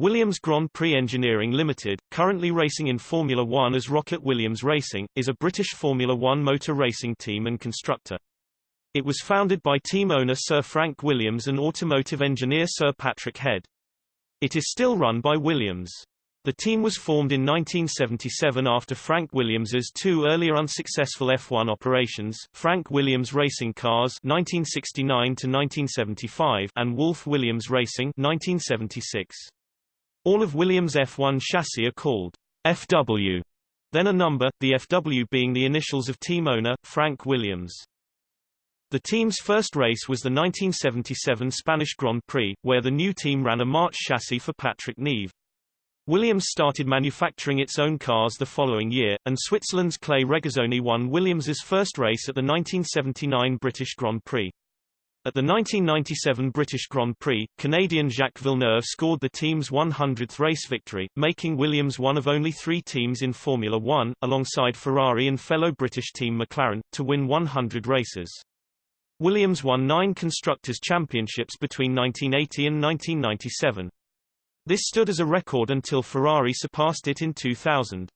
Williams Grand Prix Engineering Limited, currently racing in Formula One as ROKiT Williams Racing, is a British Formula One motor racing team and constructor. It was founded by team owner Sir Frank Williams and automotive engineer Sir Patrick Head. It is still run by Williams. The team was formed in 1977 after Frank Williams's two earlier unsuccessful F1 operations, Frank Williams Racing Cars 1969 to 1975 and Wolf Williams Racing 1976. All of Williams' F1 chassis are called FW, then a number, the FW being the initials of team owner, Frank Williams. The team's first race was the 1977 Spanish Grand Prix, where the new team ran a March chassis for Patrick Neve. Williams started manufacturing its own cars the following year, and Switzerland's Clay Regazzoni won Williams's first race at the 1979 British Grand Prix. At the 1997 British Grand Prix, Canadian Jacques Villeneuve scored the team's 100th race victory, making Williams one of only three teams in Formula One, alongside Ferrari and fellow British team McLaren, to win 100 races. Williams won nine Constructors' Championships between 1980 and 1997. This stood as a record until Ferrari surpassed it in 2000.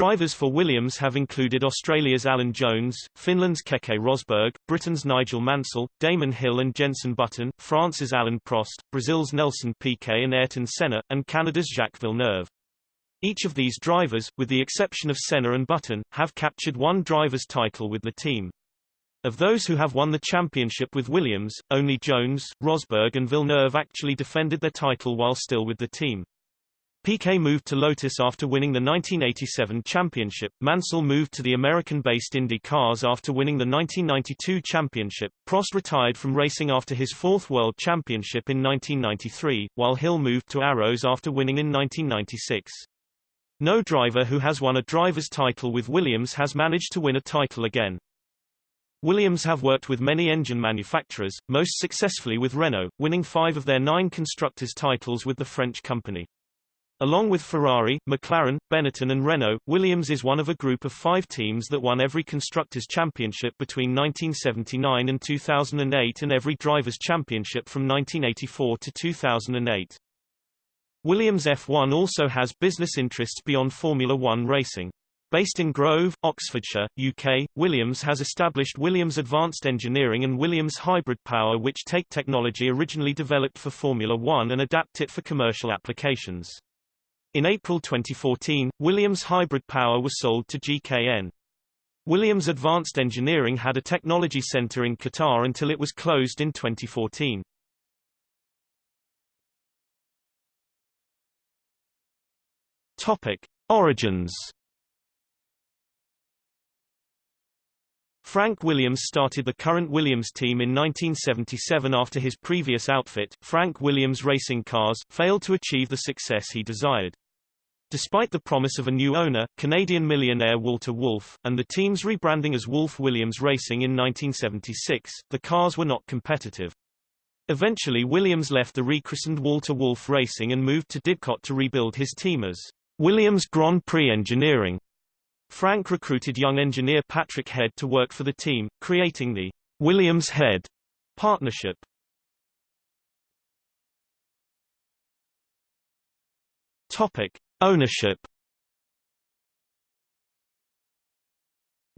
Drivers for Williams have included Australia's Alan Jones, Finland's Keke Rosberg, Britain's Nigel Mansell, Damon Hill and Jenson Button, France's Alain Prost, Brazil's Nelson Piquet and Ayrton Senna, and Canada's Jacques Villeneuve. Each of these drivers, with the exception of Senna and Button, have captured one driver's title with the team. Of those who have won the championship with Williams, only Jones, Rosberg and Villeneuve actually defended their title while still with the team. Piquet moved to Lotus after winning the 1987 championship. Mansell moved to the American-based Indy Cars after winning the 1992 championship. Prost retired from racing after his fourth World Championship in 1993, while Hill moved to Arrows after winning in 1996. No driver who has won a driver's title with Williams has managed to win a title again. Williams have worked with many engine manufacturers, most successfully with Renault, winning five of their nine constructors' titles with the French company. Along with Ferrari, McLaren, Benetton and Renault, Williams is one of a group of five teams that won every Constructors' Championship between 1979 and 2008 and every Drivers' Championship from 1984 to 2008. Williams F1 also has business interests beyond Formula One racing. Based in Grove, Oxfordshire, UK, Williams has established Williams Advanced Engineering and Williams Hybrid Power which take technology originally developed for Formula One and adapt it for commercial applications. In April 2014, Williams Hybrid Power was sold to GKN. Williams Advanced Engineering had a technology center in Qatar until it was closed in 2014. Topic: Origins. Frank Williams started the current Williams team in 1977 after his previous outfit, Frank Williams Racing Cars, failed to achieve the success he desired. Despite the promise of a new owner, Canadian millionaire Walter Wolf, and the team's rebranding as Wolf Williams Racing in 1976, the cars were not competitive. Eventually Williams left the rechristened Walter Wolf Racing and moved to Didcot to rebuild his team as Williams Grand Prix Engineering. Frank recruited young engineer Patrick Head to work for the team, creating the Williams Head partnership. Topic: Ownership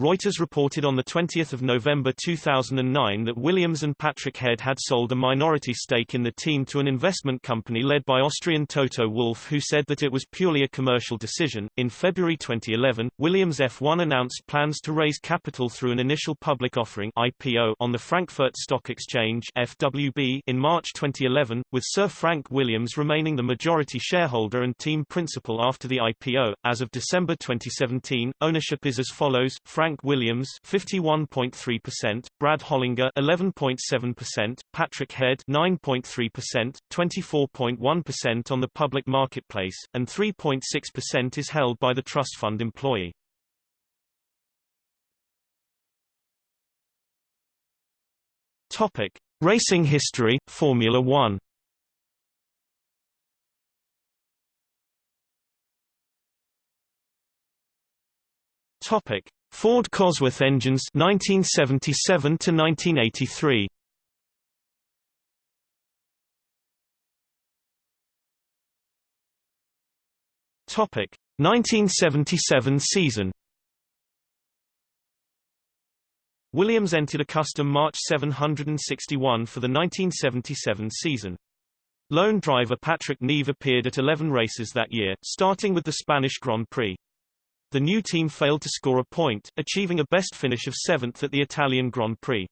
Reuters reported on 20 November 2009 that Williams and Patrick Head had sold a minority stake in the team to an investment company led by Austrian Toto Wolff who said that it was purely a commercial decision. In February 2011, Williams F1 announced plans to raise capital through an initial public offering IPO on the Frankfurt Stock Exchange FWB in March 2011, with Sir Frank Williams remaining the majority shareholder and team principal after the IPO. As of December 2017, ownership is as follows: Frank Frank Williams 51.3%, Brad Hollinger 11.7%, Patrick Head 9.3%, 24.1% on the public marketplace, and 3.6% is held by the trust fund employee. Topic: Racing history, Formula 1. Topic: Ford Cosworth engines 1977 to 1983 Topic 1977 season Williams entered a custom March 761 for the 1977 season. Lone driver Patrick Neve appeared at 11 races that year, starting with the Spanish Grand Prix. The new team failed to score a point, achieving a best finish of seventh at the Italian Grand Prix.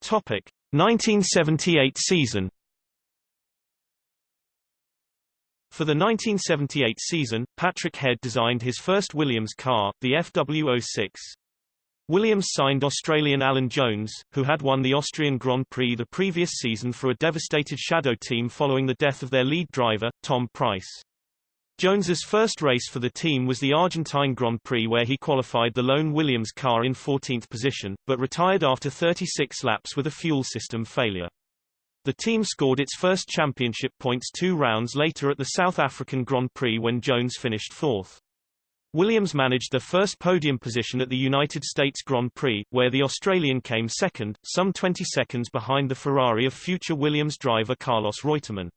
Topic 1978 season For the 1978 season, Patrick Head designed his first Williams car, the FW06. Williams signed Australian Alan Jones, who had won the Austrian Grand Prix the previous season for a devastated shadow team following the death of their lead driver, Tom Pryce. Jones's first race for the team was the Argentine Grand Prix where he qualified the lone Williams car in 14th position, but retired after 36 laps with a fuel system failure. The team scored its first championship points two rounds later at the South African Grand Prix when Jones finished fourth. Williams managed their first podium position at the United States Grand Prix, where the Australian came second, some 20 seconds behind the Ferrari of future Williams driver Carlos Reutemann.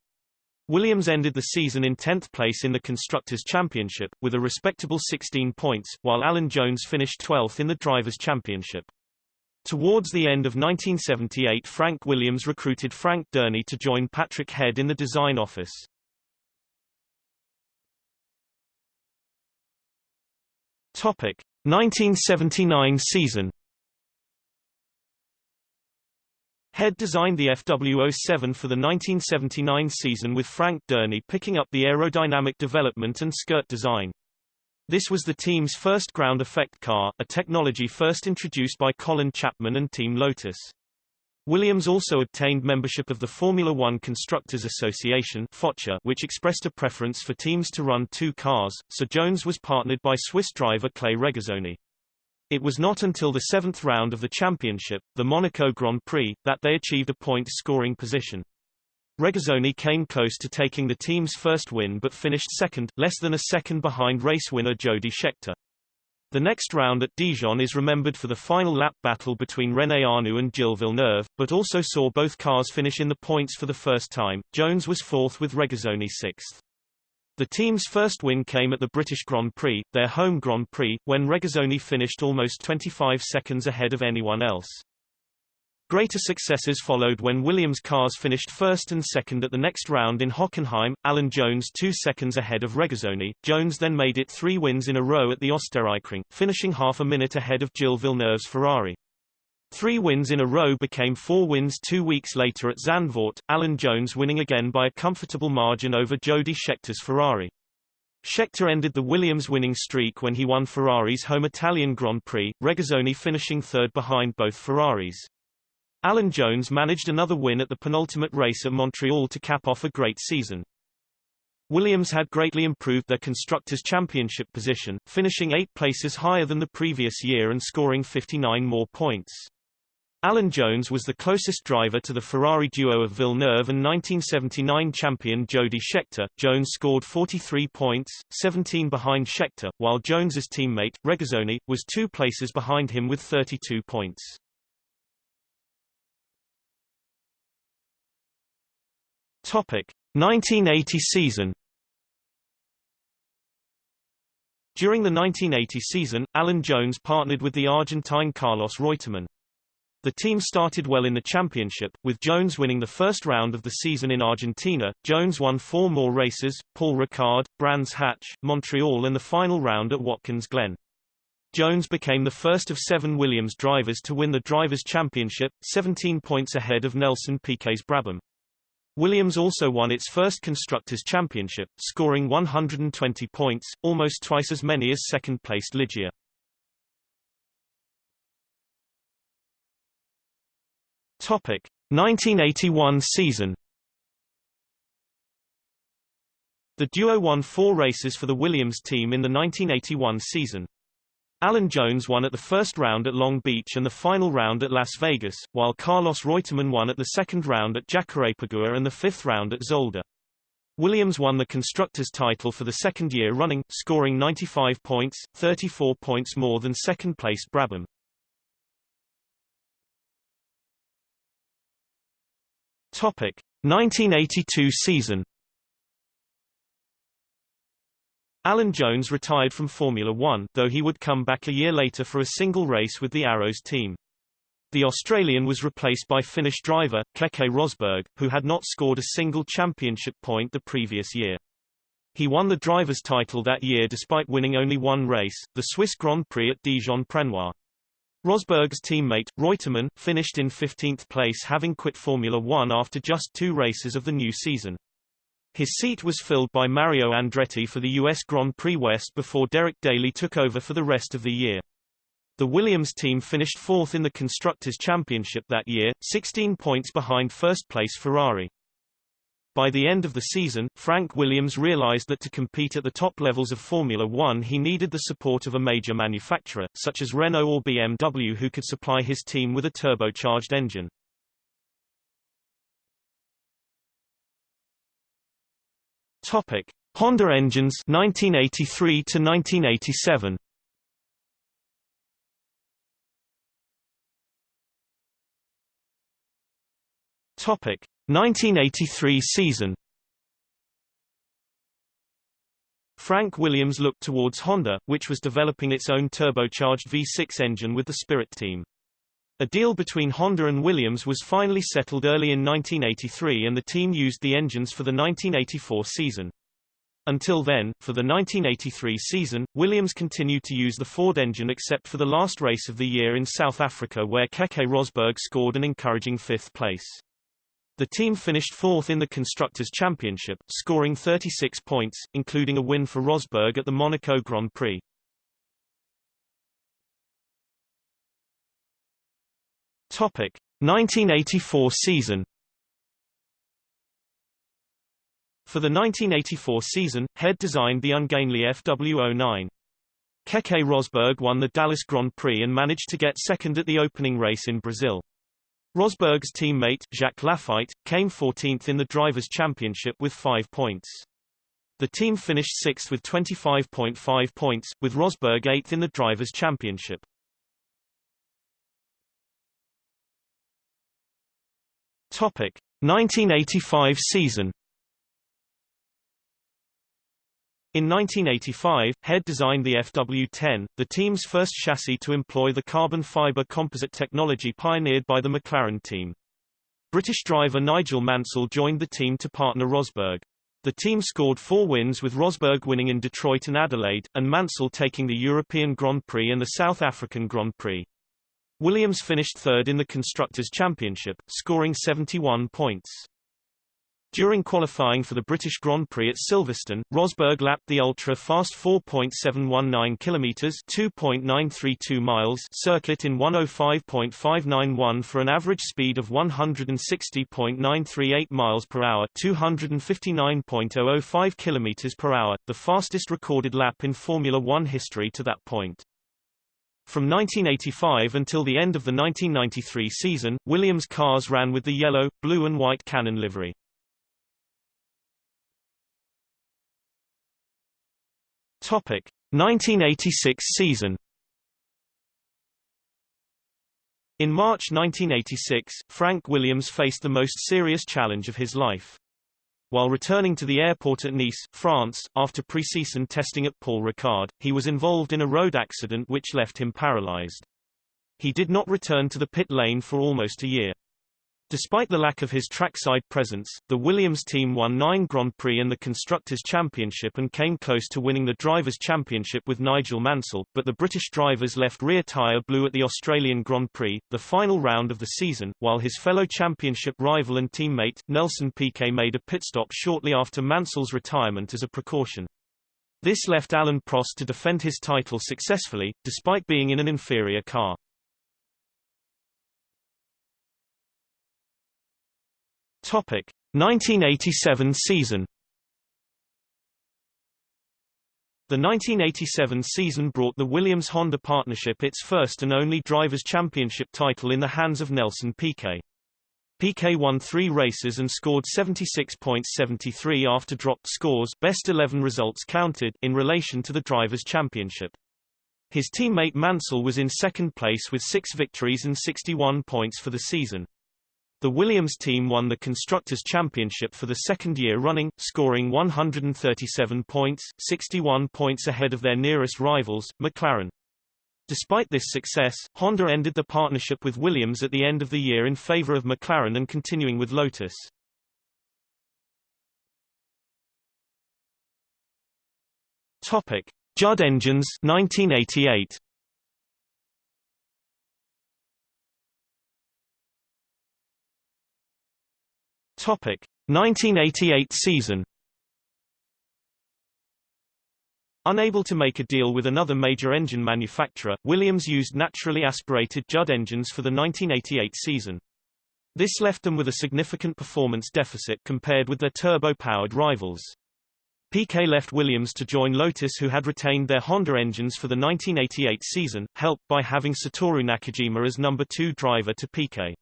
Williams ended the season in 10th place in the Constructors' Championship, with a respectable 16 points, while Alan Jones finished 12th in the Drivers' Championship. Towards the end of 1978 Frank Williams recruited Frank Dernie to join Patrick Head in the design office. Topic 1979 season. Head designed the FW07 for the 1979 season with Frank Dernie picking up the aerodynamic development and skirt design. This was the team's first ground effect car, a technology first introduced by Colin Chapman and Team Lotus. Williams also obtained membership of the Formula One Constructors Association which expressed a preference for teams to run two cars, so Jones was partnered by Swiss driver Clay Regazzoni. It was not until the seventh round of the championship, the Monaco Grand Prix, that they achieved a point-scoring position. Regazzoni came close to taking the team's first win but finished second, less than a second behind race winner Jody Scheckter. The next round at Dijon is remembered for the final lap battle between René Arnoux and Gilles Villeneuve, but also saw both cars finish in the points for the first time. Jones was fourth with Regazzoni sixth. The team's first win came at the British Grand Prix, their home Grand Prix, when Regazzoni finished almost 25 seconds ahead of anyone else. Greater successes followed when Williams cars finished first and second at the next round in Hockenheim, Alan Jones two seconds ahead of Regazzoni. Jones then made it three wins in a row at the Österreichring, finishing half a minute ahead of Gilles Villeneuve's Ferrari. Three wins in a row became four wins two weeks later at Zandvoort, Alan Jones winning again by a comfortable margin over Jody Scheckter's Ferrari. Scheckter ended the Williams winning streak when he won Ferrari's home Italian Grand Prix, Regazzoni finishing third behind both Ferraris. Alan Jones managed another win at the penultimate race at Montreal to cap off a great season. Williams had greatly improved their Constructors' Championship position, finishing eight places higher than the previous year and scoring 59 more points. Alan Jones was the closest driver to the Ferrari duo of Villeneuve and 1979 champion Jody Scheckter. Jones scored 43 points, 17 behind Scheckter, while Jones's teammate, Regazzoni, was two places behind him with 32 points. Topic 1980 season During the 1980 season, Alan Jones partnered with the Argentine Carlos Reutemann. The team started well in the championship, with Jones winning the first round of the season in Argentina. Jones won four more races, Paul Ricard, Brands Hatch, Montreal and the final round at Watkins Glen. Jones became the first of seven Williams drivers to win the Drivers' Championship, 17 points ahead of Nelson Piquet's Brabham. Williams also won its first Constructors' Championship, scoring 120 points, almost twice as many as second-placed Ligier. Topic: 1981 season. The duo won four races for the Williams team in the 1981 season. Alan Jones won at the first round at Long Beach and the final round at Las Vegas, while Carlos Reutemann won at the second round at Jacarepaguá and the fifth round at Zolder. Williams won the Constructors' title for the second year running, scoring 95 points, 34 points more than second-placed Brabham. Topic 1982 season Alan Jones retired from Formula One, though he would come back a year later for a single race with the Arrows team. The Australian was replaced by Finnish driver, Keke Rosberg, who had not scored a single championship point the previous year. He won the driver's title that year despite winning only one race, the Swiss Grand Prix at Dijon-Prenois. Rosberg's teammate, Reutemann, finished in 15th place having quit Formula One after just two races of the new season. His seat was filled by Mario Andretti for the U.S. Grand Prix West before Derek Daly took over for the rest of the year. The Williams team finished fourth in the Constructors' Championship that year, 16 points behind first-place Ferrari. By the end of the season, Frank Williams realized that to compete at the top levels of Formula One he needed the support of a major manufacturer, such as Renault or BMW who could supply his team with a turbocharged engine. Topic: Honda engines 1983 to 1987. Topic: 1983 season. Frank Williams looked towards Honda, which was developing its own turbocharged V6 engine with the Spirit team. A deal between Honda and Williams was finally settled early in 1983 and the team used the engines for the 1984 season. Until then, for the 1983 season, Williams continued to use the Ford engine except for the last race of the year in South Africa where Keke Rosberg scored an encouraging fifth place. The team finished fourth in the Constructors' Championship, scoring 36 points, including a win for Rosberg at the Monaco Grand Prix. Topic: 1984 season. For the 1984 season, Head designed the ungainly FW09. Keke Rosberg won the Dallas Grand Prix and managed to get second at the opening race in Brazil. Rosberg's teammate, Jacques Laffite, came 14th in the Drivers' Championship with five points. The team finished sixth with 25.5 points, with Rosberg eighth in the Drivers' Championship. Topic 1985 season. In 1985, Head designed the FW10, the team's first chassis to employ the carbon fiber composite technology pioneered by the McLaren team. British driver Nigel Mansell joined the team to partner Rosberg. The team scored four wins with Rosberg winning in Detroit and Adelaide, and Mansell taking the European Grand Prix and the South African Grand Prix. Williams finished third in the Constructors' Championship, scoring 71 points. During qualifying for the British Grand Prix at Silverstone, Rosberg lapped the ultra-fast 4.719 km (2.932 miles) circuit in 105.591 for an average speed of 160.938 miles per hour, 259.005 km per hour, the fastest recorded lap in Formula 1 history to that point. From 1985 until the end of the 1993 season, Williams cars ran with the yellow, blue and white Canon livery. Topic: 1986 season. In March 1986, Frank Williams faced the most serious challenge of his life. While returning to the airport at Nice, France, after pre-season testing at Paul Ricard, he was involved in a road accident which left him paralyzed. He did not return to the pit lane for almost a year. Despite the lack of his trackside presence, the Williams team won nine Grand Prix and the Constructors' Championship and came close to winning the Drivers' Championship with Nigel Mansell, but the British driver's left rear tyre blew at the Australian Grand Prix, the final round of the season, while his fellow championship rival and teammate, Nelson Piquet made a pit stop shortly after Mansell's retirement as a precaution. This left Alain Prost to defend his title successfully, despite being in an inferior car. Topic 1987 season. The 1987 season brought the Williams-Honda partnership its first and only Drivers' Championship title in the hands of Nelson Piquet. Piquet won three races and scored 76.73 after dropped scores best 11 results counted in relation to the Drivers' Championship. His teammate Mansell was in second place with six victories and 61 points for the season. The Williams team won the Constructors' Championship for the second year running, scoring 137 points, 61 points ahead of their nearest rivals, McLaren. Despite this success, Honda ended the partnership with Williams at the end of the year in favor of McLaren and continuing with Lotus. Topic: Judd Engines 1988. Topic: 1988 season. Unable to make a deal with another major engine manufacturer, Williams used naturally aspirated Judd engines for the 1988 season. This left them with a significant performance deficit compared with their turbo-powered rivals. Piquet left Williams to join Lotus who had retained their Honda engines for the 1988 season, helped by having Satoru Nakajima as number two driver to Piquet.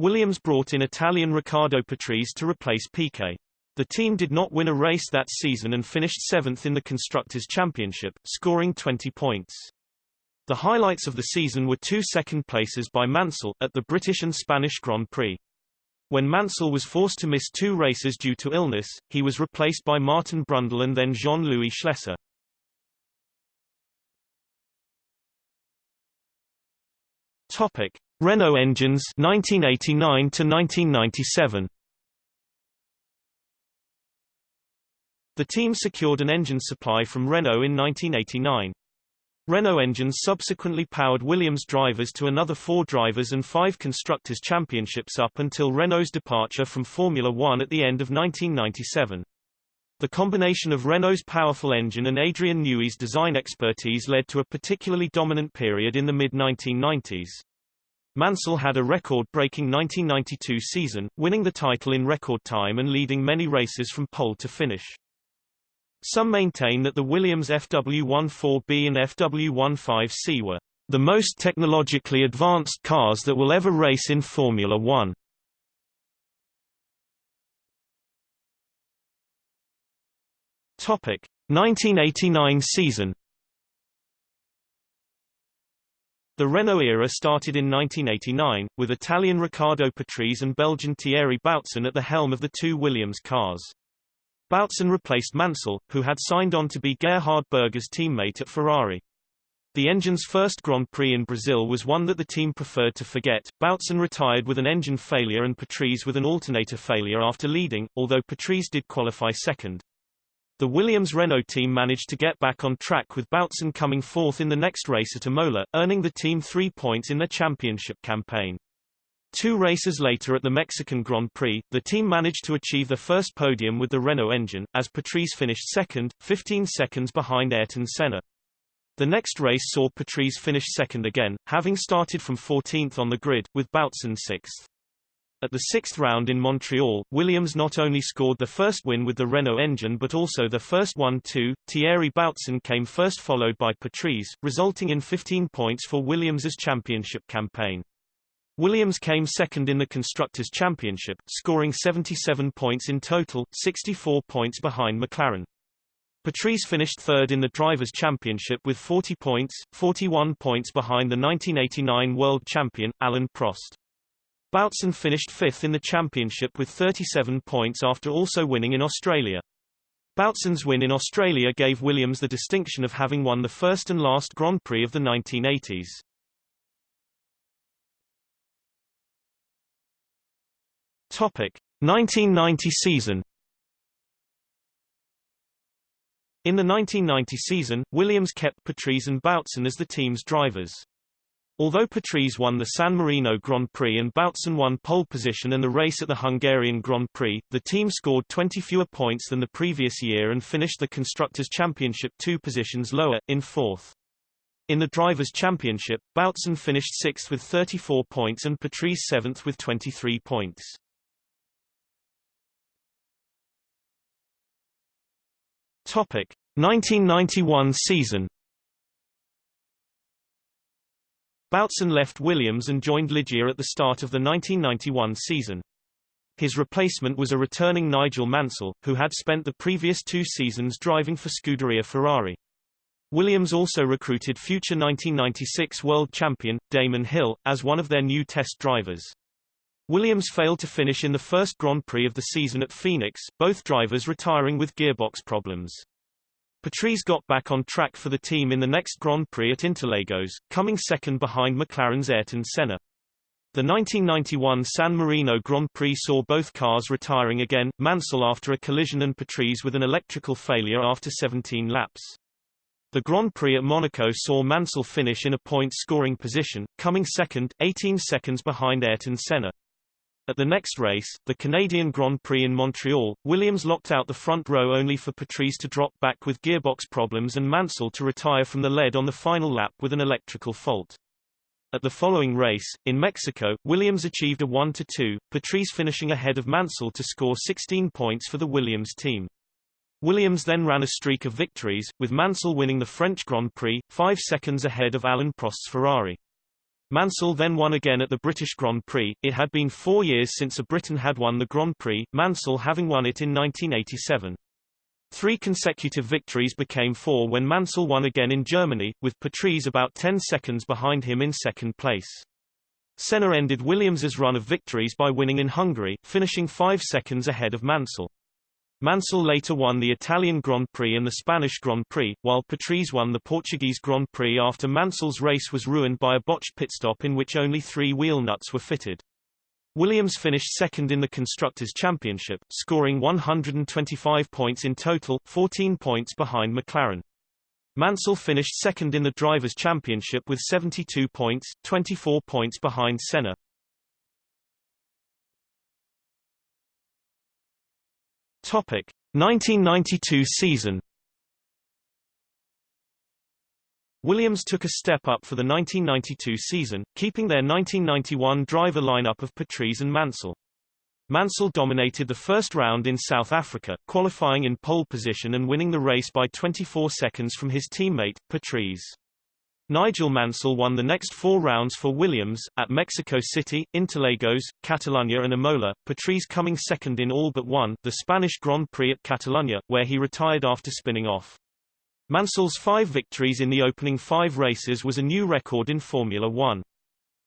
Williams brought in Italian Riccardo Patrese to replace Piquet. The team did not win a race that season and finished seventh in the Constructors' Championship, scoring 20 points. The highlights of the season were two second places by Mansell, at the British and Spanish Grand Prix. When Mansell was forced to miss two races due to illness, he was replaced by Martin Brundle and then Jean-Louis Schlesser. Topic: Renault engines 1989 to 1997. The team secured an engine supply from Renault in 1989. Renault engines subsequently powered Williams drivers to another four drivers and five constructors' championships up until Renault's departure from Formula One at the end of 1997. The combination of Renault's powerful engine and Adrian Newey's design expertise led to a particularly dominant period in the mid-1990s. Mansell had a record-breaking 1992 season, winning the title in record time and leading many races from pole to finish. Some maintain that the Williams FW14B and FW15C were the most technologically advanced cars that will ever race in Formula One. Topic 1989 season The Renault era started in 1989, with Italian Riccardo Patrese and Belgian Thierry Boutsen at the helm of the two Williams cars. Boutsen replaced Mansell, who had signed on to be Gerhard Berger's teammate at Ferrari. The engine's first Grand Prix in Brazil was one that the team preferred to forget. Boutsen retired with an engine failure and Patrese with an alternator failure after leading, although Patrese did qualify second. The Williams-Renault team managed to get back on track with Boutsen coming fourth in the next race at Imola, earning the team three points in their championship campaign. Two races later at the Mexican Grand Prix, the team managed to achieve their first podium with the Renault engine, as Patrese finished second, 15 seconds behind Ayrton Senna. The next race saw Patrese finish second again, having started from 14th on the grid, with Boutsen sixth. At the sixth round in Montreal, Williams not only scored the first win with the Renault engine but also the first one too. Thierry Boutsen came first followed by Patrese, resulting in 15 points for Williams's championship campaign. Williams came second in the Constructors' Championship, scoring 77 points in total, 64 points behind McLaren. Patrese finished third in the Drivers' Championship with 40 points, 41 points behind the 1989 world champion, Alain Prost. Boutsen finished fifth in the championship with 37 points after also winning in Australia. Boutsen's win in Australia gave Williams the distinction of having won the first and last Grand Prix of the 1980s. Topic: 1990 season. In the 1990 season, Williams kept Patrese and Boutsen as the team's drivers. Although Patrese won the San Marino Grand Prix and Boutsen won pole position and the race at the Hungarian Grand Prix, the team scored 20 fewer points than the previous year and finished the Constructors' Championship two positions lower, in fourth. In the Drivers' Championship, Boutsen finished sixth with 34 points and Patrese seventh with 23 points. Topic: 1991 season Boutsen left Williams and joined Ligier at the start of the 1991 season. His replacement was a returning Nigel Mansell, who had spent the previous two seasons driving for Scuderia Ferrari. Williams also recruited future 1996 world champion, Damon Hill, as one of their new test drivers. Williams failed to finish in the first Grand Prix of the season at Phoenix, both drivers retiring with gearbox problems. Patrese got back on track for the team in the next Grand Prix at Interlagos, coming second behind McLaren's Ayrton Senna. The 1991 San Marino Grand Prix saw both cars retiring again, Mansell after a collision and Patrese with an electrical failure after 17 laps. The Grand Prix at Monaco saw Mansell finish in a point-scoring position, coming second, 18 seconds behind Ayrton Senna. At the next race, the Canadian Grand Prix in Montreal, Williams locked out the front row only for Patrese to drop back with gearbox problems and Mansell to retire from the lead on the final lap with an electrical fault. At the following race, in Mexico, Williams achieved a 1-2, Patrese finishing ahead of Mansell to score 16 points for the Williams team. Williams then ran a streak of victories, with Mansell winning the French Grand Prix, five seconds ahead of Alain Prost's Ferrari. Mansell then won again at the British Grand Prix. It had been four years since a Briton had won the Grand Prix, Mansell having won it in 1987. Three consecutive victories became four when Mansell won again in Germany, with Patrese about 10 seconds behind him in second place. Senna ended Williams's run of victories by winning in Hungary, finishing five seconds ahead of Mansell. Mansell later won the Italian Grand Prix and the Spanish Grand Prix, while Patrese won the Portuguese Grand Prix after Mansell's race was ruined by a botched pit stop in which only three wheel nuts were fitted. Williams finished second in the Constructors' Championship, scoring 125 points in total, 14 points behind McLaren. Mansell finished second in the Drivers' Championship with 72 points, 24 points behind Senna. Topic: 1992 season. Williams took a step up for the 1992 season, keeping their 1991 driver lineup of Patrese and Mansell. Mansell dominated the first round in South Africa, qualifying in pole position and winning the race by 24 seconds from his teammate, Patrese. Nigel Mansell won the next four rounds for Williams, at Mexico City, Interlagos, Catalunya and Imola, Patrese coming second in all but one, the Spanish Grand Prix at Catalunya, where he retired after spinning off. Mansell's five victories in the opening five races was a new record in Formula One.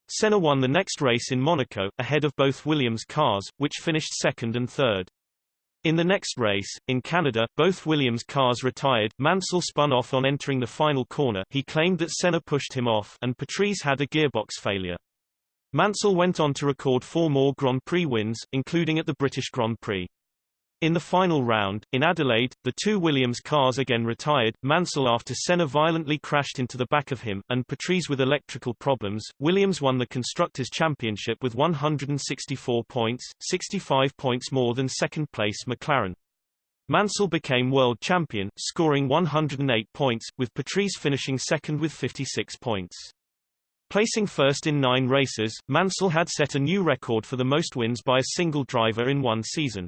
Senna won the next race in Monaco, ahead of both Williams cars, which finished second and third. In the next race, in Canada, both Williams cars retired, Mansell spun off on entering the final corner he claimed that Senna pushed him off and Patrese had a gearbox failure. Mansell went on to record four more Grand Prix wins, including at the British Grand Prix. In the final round, in Adelaide, the two Williams cars again retired, Mansell after Senna violently crashed into the back of him, and Patrese with electrical problems. Williams won the Constructors' Championship with 164 points, 65 points more than second-place McLaren. Mansell became world champion, scoring 108 points, with Patrese finishing second with 56 points. Placing first in nine races, Mansell had set a new record for the most wins by a single driver in one season.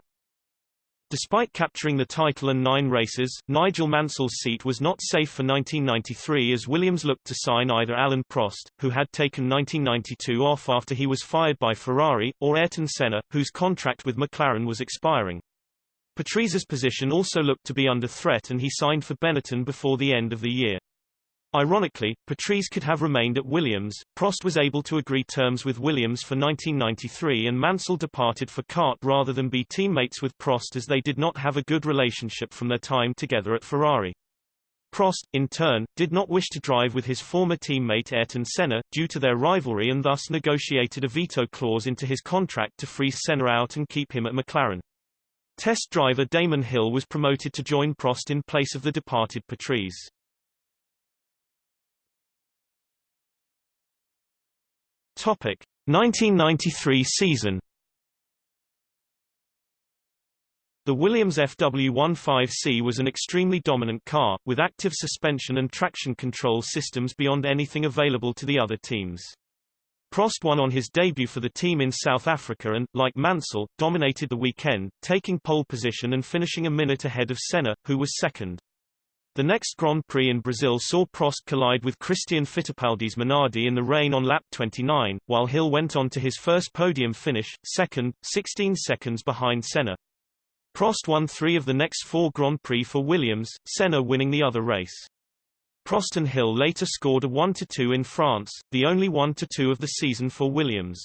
Despite capturing the title and nine races, Nigel Mansell's seat was not safe for 1993 as Williams looked to sign either Alain Prost, who had taken 1992 off after he was fired by Ferrari, or Ayrton Senna, whose contract with McLaren was expiring. Patrese's position also looked to be under threat and he signed for Benetton before the end of the year. Ironically, Patrese could have remained at Williams, Prost was able to agree terms with Williams for 1993 and Mansell departed for CART rather than be teammates with Prost as they did not have a good relationship from their time together at Ferrari. Prost, in turn, did not wish to drive with his former teammate Ayrton Senna, due to their rivalry and thus negotiated a veto clause into his contract to freeze Senna out and keep him at McLaren. Test driver Damon Hill was promoted to join Prost in place of the departed Patrese. Topic 1993 season The Williams FW15C was an extremely dominant car, with active suspension and traction control systems beyond anything available to the other teams. Prost won on his debut for the team in South Africa and, like Mansell, dominated the weekend, taking pole position and finishing a minute ahead of Senna, who was second. The next Grand Prix in Brazil saw Prost collide with Christian Fittipaldi's Minardi in the rain on lap 29, while Hill went on to his first podium finish, second, 16 seconds behind Senna. Prost won three of the next four Grand Prix for Williams, Senna winning the other race. Prost and Hill later scored a 1-2 in France, the only 1-2 of the season for Williams.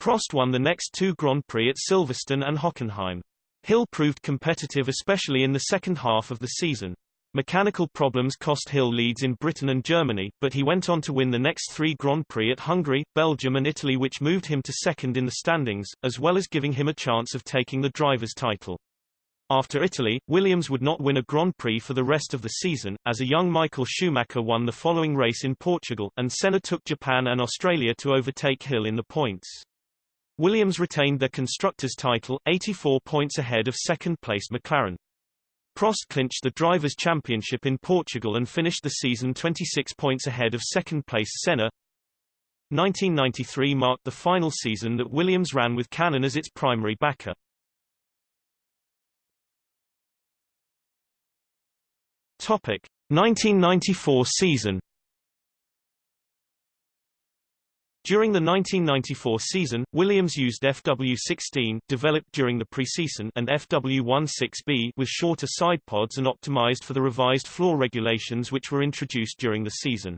Prost won the next two Grand Prix at Silverstone and Hockenheim. Hill proved competitive especially in the second half of the season. Mechanical problems cost Hill leads in Britain and Germany, but he went on to win the next three Grand Prix at Hungary, Belgium and Italy which moved him to second in the standings, as well as giving him a chance of taking the driver's title. After Italy, Williams would not win a Grand Prix for the rest of the season, as a young Michael Schumacher won the following race in Portugal, and Senna took Japan and Australia to overtake Hill in the points. Williams retained their constructors' title, 84 points ahead of second-placed McLaren. Prost clinched the Drivers' Championship in Portugal and finished the season 26 points ahead of second-place Senna. 1993 marked the final season that Williams ran with Canon as its primary backer. Topic: 1994 season During the 1994 season, Williams used FW16 developed during the preseason and FW16B with shorter side pods and optimized for the revised floor regulations which were introduced during the season.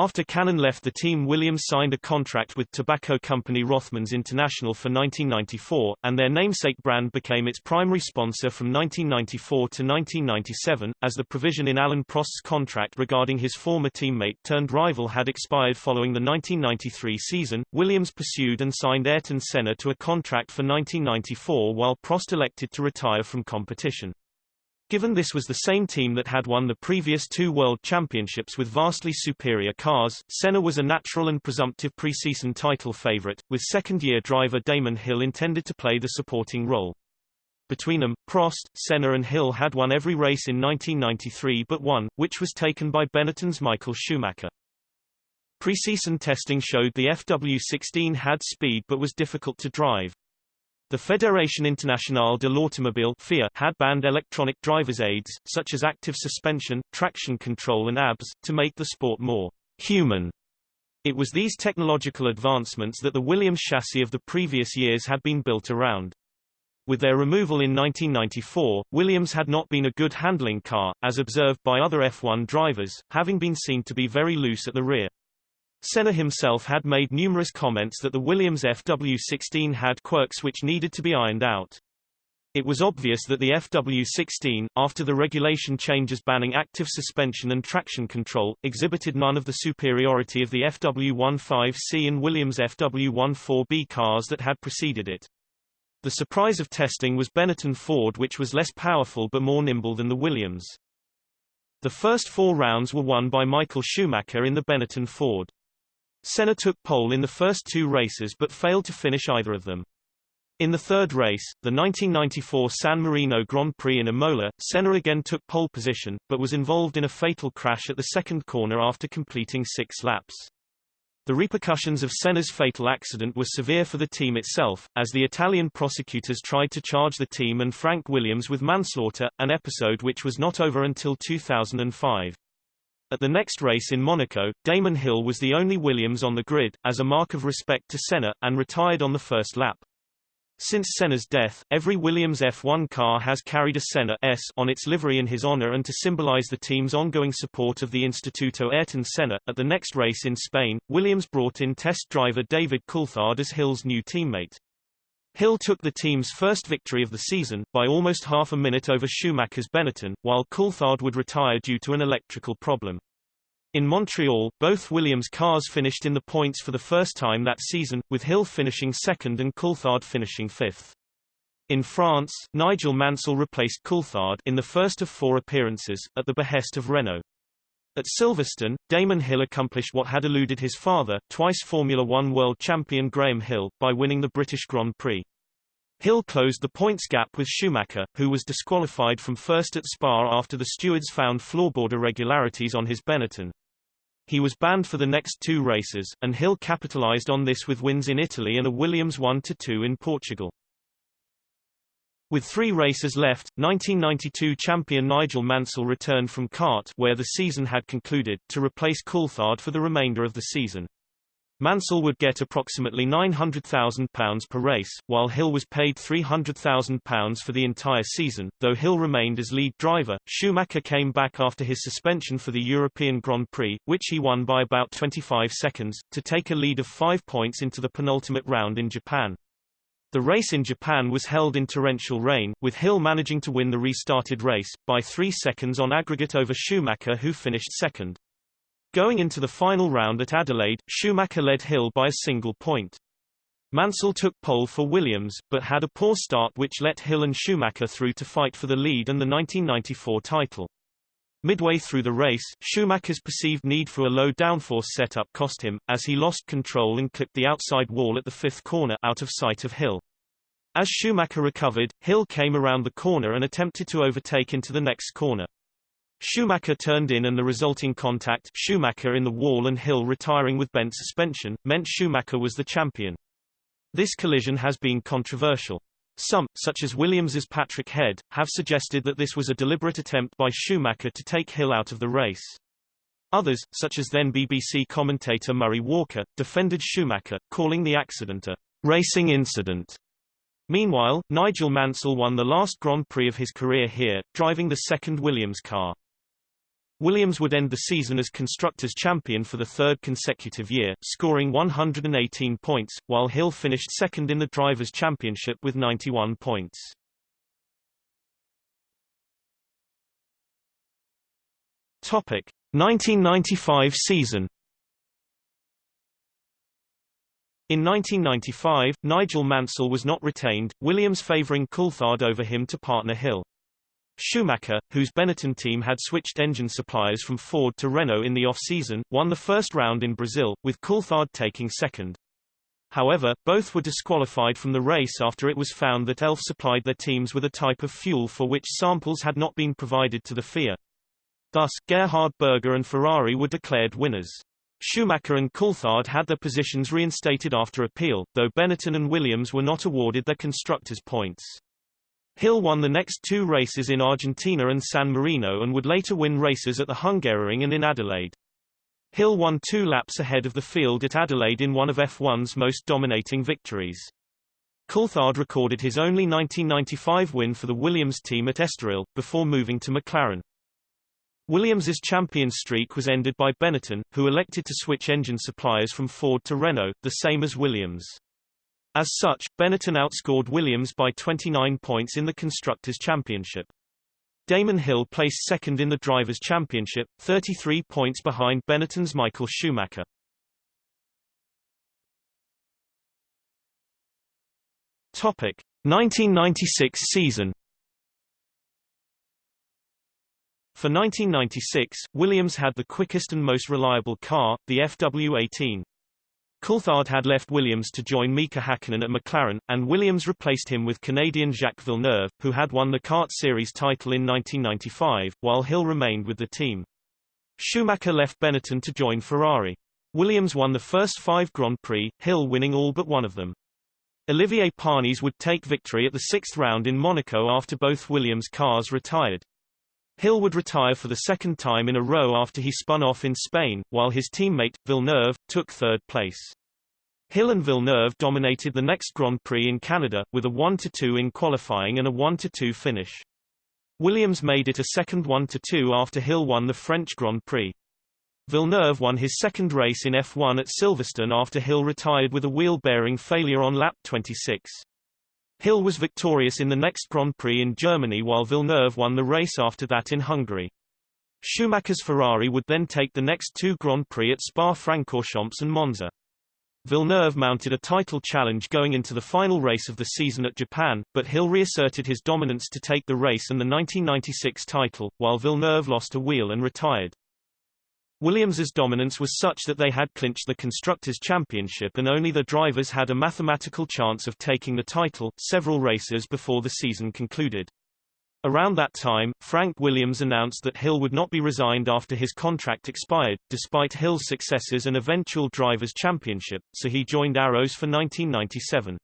After Canon left the team Williams signed a contract with tobacco company Rothmans International for 1994, and their namesake brand became its primary sponsor from 1994 to 1997, as the provision in Alain Prost's contract regarding his former teammate turned rival had expired following the 1993 season, Williams pursued and signed Ayrton Senna to a contract for 1994 while Prost elected to retire from competition. Given this was the same team that had won the previous two World Championships with vastly superior cars, Senna was a natural and presumptive preseason title favorite, with second-year driver Damon Hill intended to play the supporting role. Between them, Prost, Senna and Hill had won every race in 1993 but one, which was taken by Benetton's Michael Schumacher. Preseason testing showed the FW16 had speed but was difficult to drive. The Fédération Internationale de l'Automobile had banned electronic driver's aids, such as active suspension, traction control and ABS, to make the sport more human. It was these technological advancements that the Williams chassis of the previous years had been built around. With their removal in 1994, Williams had not been a good handling car, as observed by other F1 drivers, having been seen to be very loose at the rear. Senna himself had made numerous comments that the Williams FW16 had quirks which needed to be ironed out. It was obvious that the FW16, after the regulation changes banning active suspension and traction control, exhibited none of the superiority of the FW15C and Williams FW14B cars that had preceded it. The surprise of testing was Benetton Ford which was less powerful but more nimble than the Williams. The first four rounds were won by Michael Schumacher in the Benetton Ford. Senna took pole in the first two races but failed to finish either of them. In the third race, the 1994 San Marino Grand Prix in Imola, Senna again took pole position, but was involved in a fatal crash at the second corner after completing six laps. The repercussions of Senna's fatal accident were severe for the team itself, as the Italian prosecutors tried to charge the team and Frank Williams with manslaughter, an episode which was not over until 2005. At the next race in Monaco, Damon Hill was the only Williams on the grid, as a mark of respect to Senna, and retired on the first lap. Since Senna's death, every Williams F1 car has carried a Senna S on its livery in his honor and to symbolize the team's ongoing support of the Instituto Ayrton Senna. At the next race in Spain, Williams brought in test driver David Coulthard as Hill's new teammate. Hill took the team's first victory of the season, by almost half a minute over Schumacher's Benetton, while Coulthard would retire due to an electrical problem. In Montreal, both Williams cars finished in the points for the first time that season, with Hill finishing second and Coulthard finishing fifth. In France, Nigel Mansell replaced Coulthard in the first of four appearances, at the behest of Renault. At Silverstone, Damon Hill accomplished what had eluded his father, twice Formula One world champion Graham Hill, by winning the British Grand Prix. Hill closed the points gap with Schumacher, who was disqualified from first at Spa after the stewards found floorboard irregularities on his Benetton. He was banned for the next two races, and Hill capitalized on this with wins in Italy and a Williams 1-2 in Portugal. With three races left, 1992 champion Nigel Mansell returned from CART where the season had concluded, to replace Coulthard for the remainder of the season. Mansell would get approximately £900,000 per race, while Hill was paid £300,000 for the entire season. Though Hill remained as lead driver, Schumacher came back after his suspension for the European Grand Prix, which he won by about 25 seconds, to take a lead of five points into the penultimate round in Japan. The race in Japan was held in torrential rain, with Hill managing to win the restarted race, by three seconds on aggregate over Schumacher who finished second. Going into the final round at Adelaide, Schumacher led Hill by a single point. Mansell took pole for Williams, but had a poor start which let Hill and Schumacher through to fight for the lead and the 1994 title. Midway through the race, Schumacher's perceived need for a low downforce setup cost him, as he lost control and clipped the outside wall at the fifth corner out of sight of Hill. As Schumacher recovered, Hill came around the corner and attempted to overtake into the next corner. Schumacher turned in and the resulting contact Schumacher in the wall and Hill retiring with bent suspension, meant Schumacher was the champion. This collision has been controversial. Some, such as Williams's Patrick Head, have suggested that this was a deliberate attempt by Schumacher to take Hill out of the race. Others, such as then BBC commentator Murray Walker, defended Schumacher, calling the accident a racing incident. Meanwhile, Nigel Mansell won the last Grand Prix of his career here, driving the second Williams car. Williams would end the season as Constructors' champion for the third consecutive year, scoring 118 points, while Hill finished second in the Drivers' Championship with 91 points. Topic: 1995 season. In 1995, Nigel Mansell was not retained, Williams favouring Coulthard over him to partner Hill. Schumacher, whose Benetton team had switched engine suppliers from Ford to Renault in the off-season, won the first round in Brazil, with Coulthard taking second. However, both were disqualified from the race after it was found that Elf supplied their teams with a type of fuel for which samples had not been provided to the FIA. Thus, Gerhard Berger and Ferrari were declared winners. Schumacher and Coulthard had their positions reinstated after appeal, though Benetton and Williams were not awarded their constructors' points. Hill won the next two races in Argentina and San Marino and would later win races at the Hungaroring and in Adelaide. Hill won two laps ahead of the field at Adelaide in one of F1's most dominating victories. Coulthard recorded his only 1995 win for the Williams team at Estoril, before moving to McLaren. Williams's champion streak was ended by Benetton, who elected to switch engine suppliers from Ford to Renault, the same as Williams. As such, Benetton outscored Williams by 29 points in the Constructors' Championship. Damon Hill placed second in the Drivers' Championship, 33 points behind Benetton's Michael Schumacher. Topic: 1996 season. For 1996, Williams had the quickest and most reliable car, the FW18. Coulthard had left Williams to join Mika Hakkinen at McLaren, and Williams replaced him with Canadian Jacques Villeneuve, who had won the CART series title in 1995, while Hill remained with the team. Schumacher left Benetton to join Ferrari. Williams won the first five Grand Prix, Hill winning all but one of them. Olivier Panis would take victory at the sixth round in Monaco after both Williams' cars retired. Hill would retire for the second time in a row after he spun off in Spain, while his teammate, Villeneuve, took third place. Hill and Villeneuve dominated the next Grand Prix in Canada, with a 1-2 in qualifying and a 1-2 finish. Williams made it a second 1-2 after Hill won the French Grand Prix. Villeneuve won his second race in F1 at Silverstone after Hill retired with a wheel bearing failure on lap 26. Hill was victorious in the next Grand Prix in Germany while Villeneuve won the race after that in Hungary. Schumacher's Ferrari would then take the next two Grand Prix at Spa-Francorchamps and Monza. Villeneuve mounted a title challenge going into the final race of the season at Japan, but Hill reasserted his dominance to take the race and the 1996 title, while Villeneuve lost a wheel and retired. Williams's dominance was such that they had clinched the Constructors' Championship and only the drivers had a mathematical chance of taking the title, several races before the season concluded. Around that time, Frank Williams announced that Hill would not be resigned after his contract expired, despite Hill's successes and eventual Drivers' Championship, so he joined Arrows for 1997.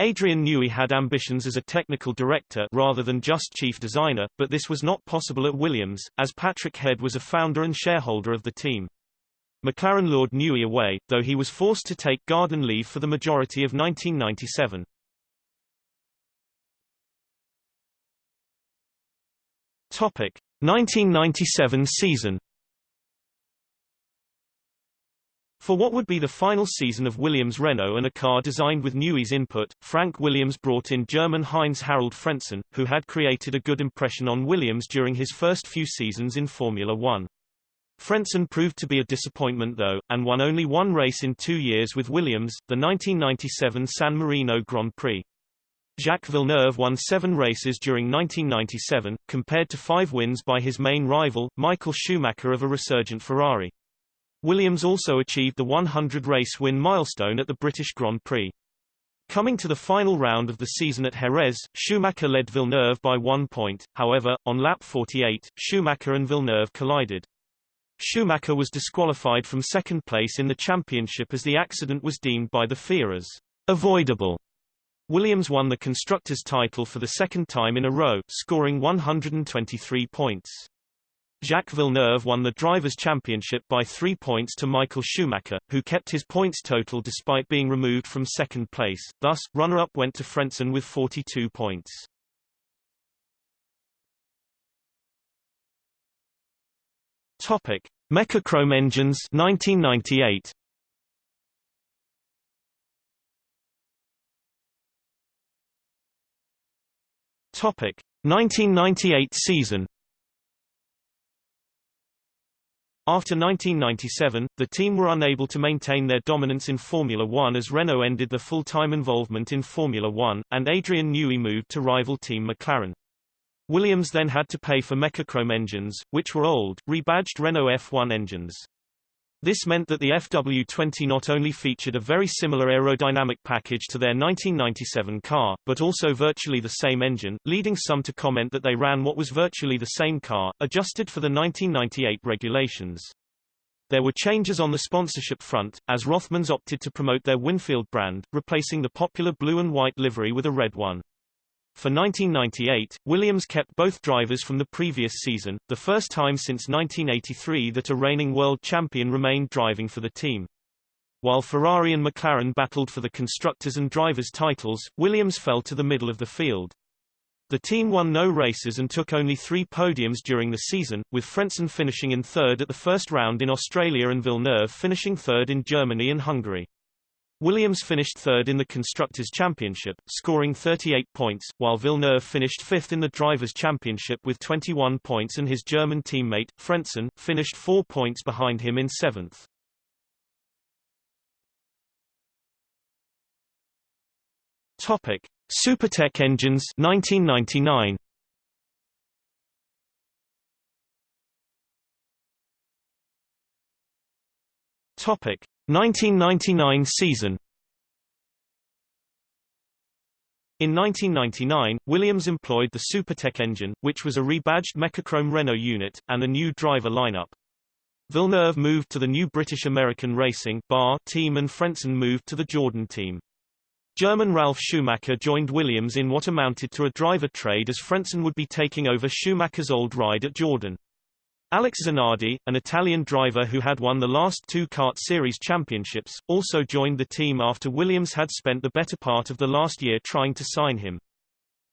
Adrian Newey had ambitions as a technical director rather than just chief designer, but this was not possible at Williams, as Patrick Head was a founder and shareholder of the team. McLaren lured Newey away, though he was forced to take garden leave for the majority of 1997. Topic: 1997 season. For what would be the final season of Williams Renault and a car designed with Newey's input, Frank Williams brought in German Heinz Harald Frentzen, who had created a good impression on Williams during his first few seasons in Formula One. Frentzen proved to be a disappointment though, and won only one race in two years with Williams, the 1997 San Marino Grand Prix. Jacques Villeneuve won seven races during 1997, compared to five wins by his main rival, Michael Schumacher of a resurgent Ferrari. Williams also achieved the 100-race win milestone at the British Grand Prix. Coming to the final round of the season at Jerez, Schumacher led Villeneuve by one point, however, on lap 48, Schumacher and Villeneuve collided. Schumacher was disqualified from second place in the championship as the accident was deemed by the FIA as avoidable. Williams won the constructors' title for the second time in a row, scoring 123 points. Jacques Villeneuve won the Drivers' Championship by three points to Michael Schumacher, who kept his points total despite being removed from second place, thus, runner-up went to Frentzen with 42 points. Topic: Mecachrome engines 1998. Topic: 1998 season. After 1997, the team were unable to maintain their dominance in Formula One as Renault ended their full-time involvement in Formula One, and Adrian Newey moved to rival team McLaren. Williams then had to pay for Mecachrome engines, which were old, rebadged Renault F1 engines. This meant that the FW20 not only featured a very similar aerodynamic package to their 1997 car, but also virtually the same engine, leading some to comment that they ran what was virtually the same car, adjusted for the 1998 regulations. There were changes on the sponsorship front, as Rothmans opted to promote their Winfield brand, replacing the popular blue and white livery with a red one. For 1998, Williams kept both drivers from the previous season, the first time since 1983 that a reigning world champion remained driving for the team. While Ferrari and McLaren battled for the constructors and drivers titles, Williams fell to the middle of the field. The team won no races and took only three podiums during the season, with Frentzen finishing in third at the first round in Australia and Villeneuve finishing third in Germany and Hungary. Williams finished third in the Constructors' Championship, scoring 38 points, while Villeneuve finished fifth in the Drivers' Championship with 21 points and his German teammate, Frentzen, finished four points behind him in seventh. Topic: Supertech engines 1999. Topic: 1999 season In 1999, Williams employed the Supertech engine, which was a rebadged Mecachrome Renault unit, and a new driver lineup. Villeneuve moved to the new British American Racing BAR team and Frentzen moved to the Jordan team. German Ralf Schumacher joined Williams in what amounted to a driver trade as Frentzen would be taking over Schumacher's old ride at Jordan. Alex Zanardi, an Italian driver who had won the last two CART series championships, also joined the team after Williams had spent the better part of the last year trying to sign him.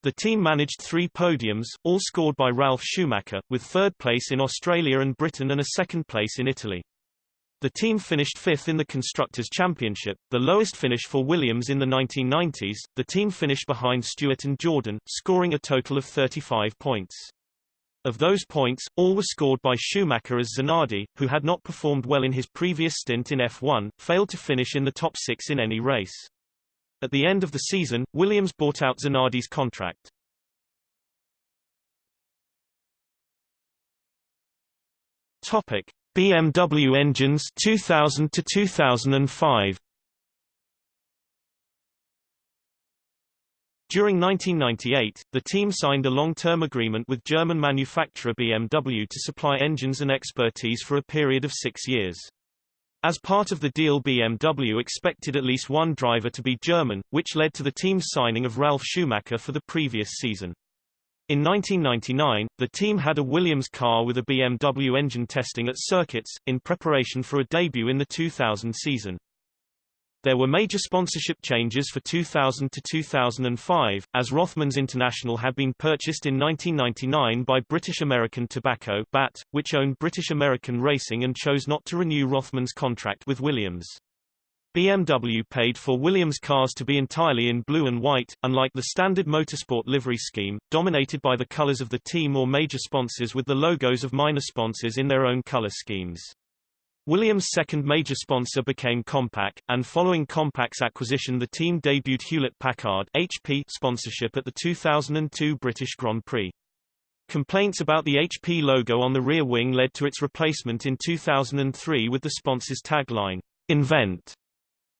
The team managed three podiums, all scored by Ralf Schumacher, with third place in Australia and Britain and a second place in Italy. The team finished fifth in the Constructors' Championship, the lowest finish for Williams in the 1990s. The team finished behind Stewart and Jordan, scoring a total of 35 points. Of those points, all were scored by Schumacher as Zanardi, who had not performed well in his previous stint in F1, failed to finish in the top six in any race. At the end of the season, Williams bought out Zanardi's contract. Topic: BMW engines 2000 to 2005. During 1998, the team signed a long-term agreement with German manufacturer BMW to supply engines and expertise for a period of six years. As part of the deal BMW expected at least one driver to be German, which led to the team's signing of Ralf Schumacher for the previous season. In 1999, the team had a Williams car with a BMW engine testing at circuits, in preparation for a debut in the 2000 season. There were major sponsorship changes for 2000 to 2005, as Rothmans International had been purchased in 1999 by British American Tobacco BAT, which owned British American Racing and chose not to renew Rothmans' contract with Williams. BMW paid for Williams cars to be entirely in blue and white, unlike the standard motorsport livery scheme, dominated by the colors of the team or major sponsors with the logos of minor sponsors in their own color schemes. Williams' second major sponsor became Compaq, and following Compaq's acquisition the team debuted Hewlett-Packard HP sponsorship at the 2002 British Grand Prix. Complaints about the HP logo on the rear wing led to its replacement in 2003 with the sponsor's tagline, Invent.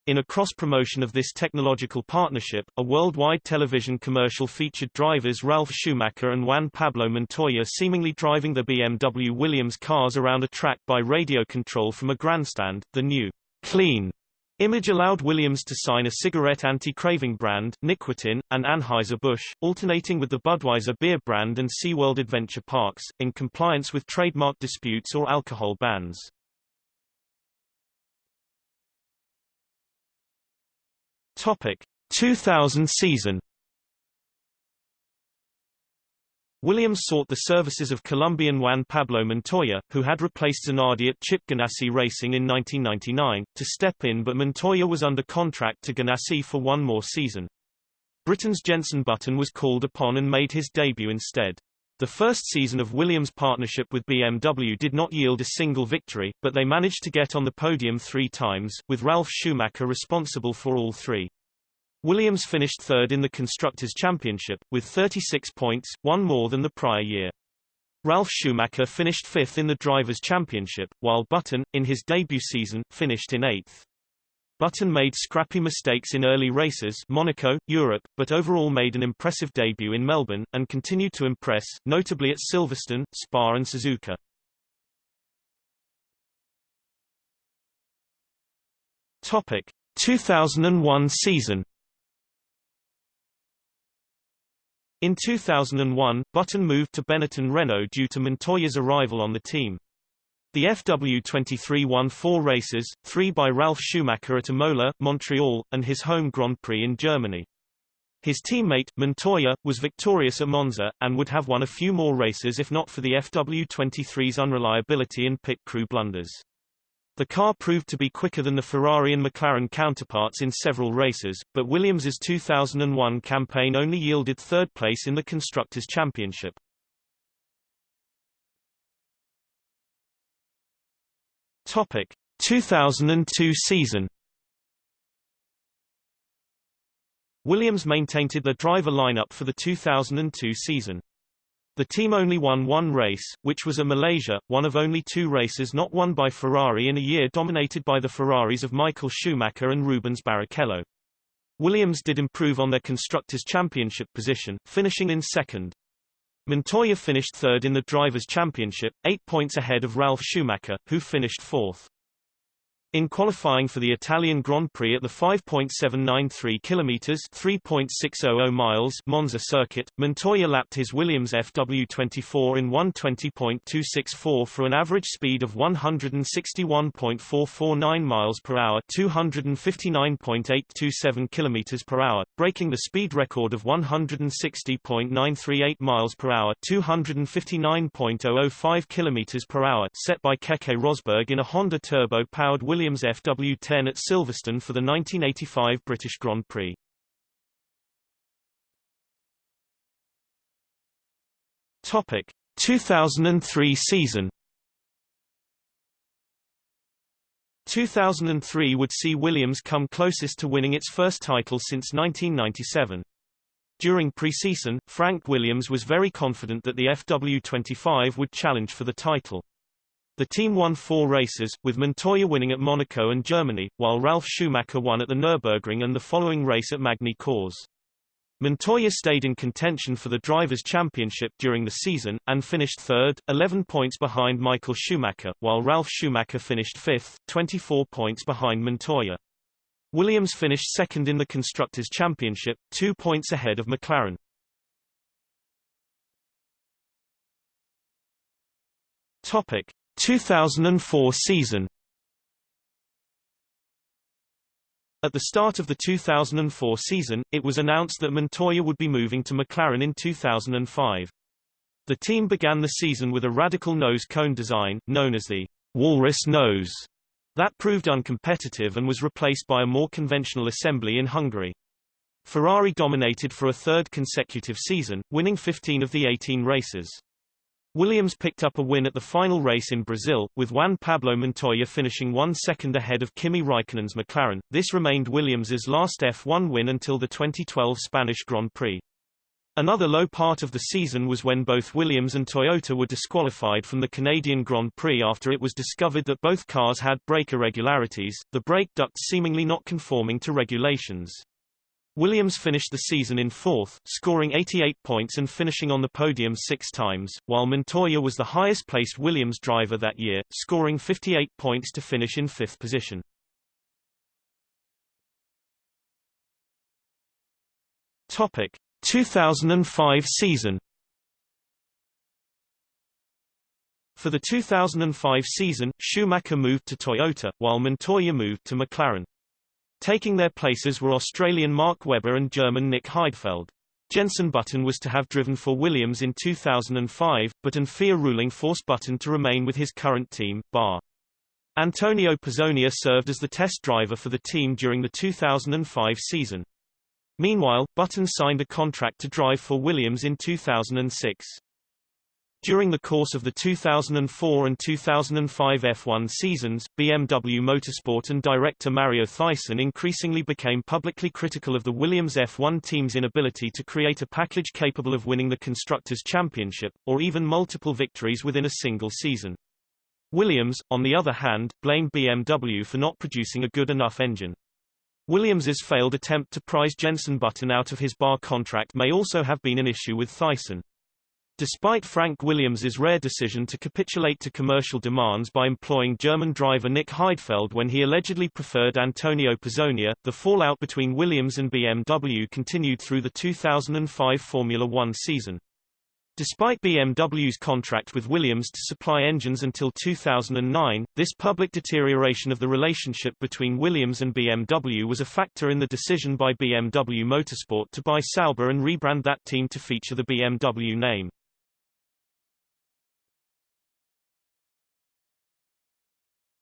In a cross-promotion of this technological partnership, a worldwide television commercial featured drivers Ralf Schumacher and Juan Pablo Montoya seemingly driving the BMW Williams cars around a track by radio control from a grandstand. The new clean image allowed Williams to sign a cigarette anti-craving brand, NiQuitin, and Anheuser-Busch, alternating with the Budweiser beer brand and SeaWorld Adventure Parks, in compliance with trademark disputes or alcohol bans. Topic 2000 season Williams sought the services of Colombian Juan Pablo Montoya, who had replaced Zanardi at Chip Ganassi Racing in 1999, to step in but Montoya was under contract to Ganassi for one more season. Britain's Jenson Button was called upon and made his debut instead. The first season of Williams' partnership with BMW did not yield a single victory, but they managed to get on the podium three times, with Ralf Schumacher responsible for all three. Williams finished third in the Constructors' Championship, with 36 points, one more than the prior year. Ralf Schumacher finished fifth in the Drivers' Championship, while Button, in his debut season, finished in eighth. Button made scrappy mistakes in early races Monaco, Europe, but overall made an impressive debut in Melbourne, and continued to impress, notably at Silverstone, Spa and Suzuka. Topic. 2001 season In 2001, Button moved to Benetton Renault due to Montoya's arrival on the team. The FW23 won four races, three by Ralf Schumacher at Imola, Montreal, and his home Grand Prix in Germany. His teammate, Montoya, was victorious at Monza, and would have won a few more races if not for the FW23's unreliability and pit crew blunders. The car proved to be quicker than the Ferrari and McLaren counterparts in several races, but Williams's 2001 campaign only yielded third place in the Constructors' Championship. Topic: 2002 season. Williams maintained the driver lineup for the 2002 season. The team only won one race, which was a Malaysia, one of only two races not won by Ferrari in a year dominated by the Ferraris of Michael Schumacher and Rubens Barrichello. Williams did improve on their Constructors' Championship position, finishing in second. Montoya finished third in the Drivers' Championship, eight points ahead of Ralf Schumacher, who finished fourth. In qualifying for the Italian Grand Prix at the 5.793 kilometers (3.600 miles) Monza circuit, Montoya lapped his Williams FW24 in 120.264 for an average speed of 161.449 miles per hour, 259.827 kilometers per hour, breaking the speed record of 160.938 miles per hour, 259.005 kilometers per hour, set by Keke Rosberg in a Honda turbo-powered Williams Williams FW10 at Silverstone for the 1985 British Grand Prix. Topic 2003 season 2003 would see Williams come closest to winning its first title since 1997. During preseason, Frank Williams was very confident that the FW25 would challenge for the title. The team won four races, with Montoya winning at Monaco and Germany, while Ralf Schumacher won at the Nürburgring and the following race at Magny Cours. Montoya stayed in contention for the Drivers' Championship during the season, and finished third, 11 points behind Michael Schumacher, while Ralf Schumacher finished fifth, 24 points behind Montoya. Williams finished second in the Constructors' Championship, two points ahead of McLaren. Topic. 2004 season At the start of the 2004 season, it was announced that Montoya would be moving to McLaren in 2005. The team began the season with a radical nose cone design, known as the Walrus nose, that proved uncompetitive and was replaced by a more conventional assembly in Hungary. Ferrari dominated for a third consecutive season, winning 15 of the 18 races. Williams picked up a win at the final race in Brazil, with Juan Pablo Montoya finishing one second ahead of Kimi Raikkonen's McLaren. This remained Williams's last F1 win until the 2012 Spanish Grand Prix. Another low part of the season was when both Williams and Toyota were disqualified from the Canadian Grand Prix after it was discovered that both cars had brake irregularities, the brake ducts seemingly not conforming to regulations. Williams finished the season in fourth, scoring 88 points and finishing on the podium six times, while Montoya was the highest-placed Williams driver that year, scoring 58 points to finish in fifth position. Topic: 2005 season For the 2005 season, Schumacher moved to Toyota, while Montoya moved to McLaren. Taking their places were Australian Mark Webber and German Nick Heidfeld. Jenson Button was to have driven for Williams in 2005, but an FIA ruling forced Button to remain with his current team, BAR. Antonio Pizzonia served as the test driver for the team during the 2005 season. Meanwhile, Button signed a contract to drive for Williams in 2006. During the course of the 2004 and 2005 F1 seasons, BMW Motorsport and director Mario Theissen increasingly became publicly critical of the Williams F1 team's inability to create a package capable of winning the Constructors' Championship, or even multiple victories within a single season. Williams, on the other hand, blamed BMW for not producing a good enough engine. Williams's failed attempt to prize Jenson Button out of his BAR contract may also have been an issue with Theissen. Despite Frank Williams's rare decision to capitulate to commercial demands by employing German driver Nick Heidfeld when he allegedly preferred Antonio Pizzonia, the fallout between Williams and BMW continued through the 2005 Formula One season. Despite BMW's contract with Williams to supply engines until 2009, this public deterioration of the relationship between Williams and BMW was a factor in the decision by BMW Motorsport to buy Sauber and rebrand that team to feature the BMW name.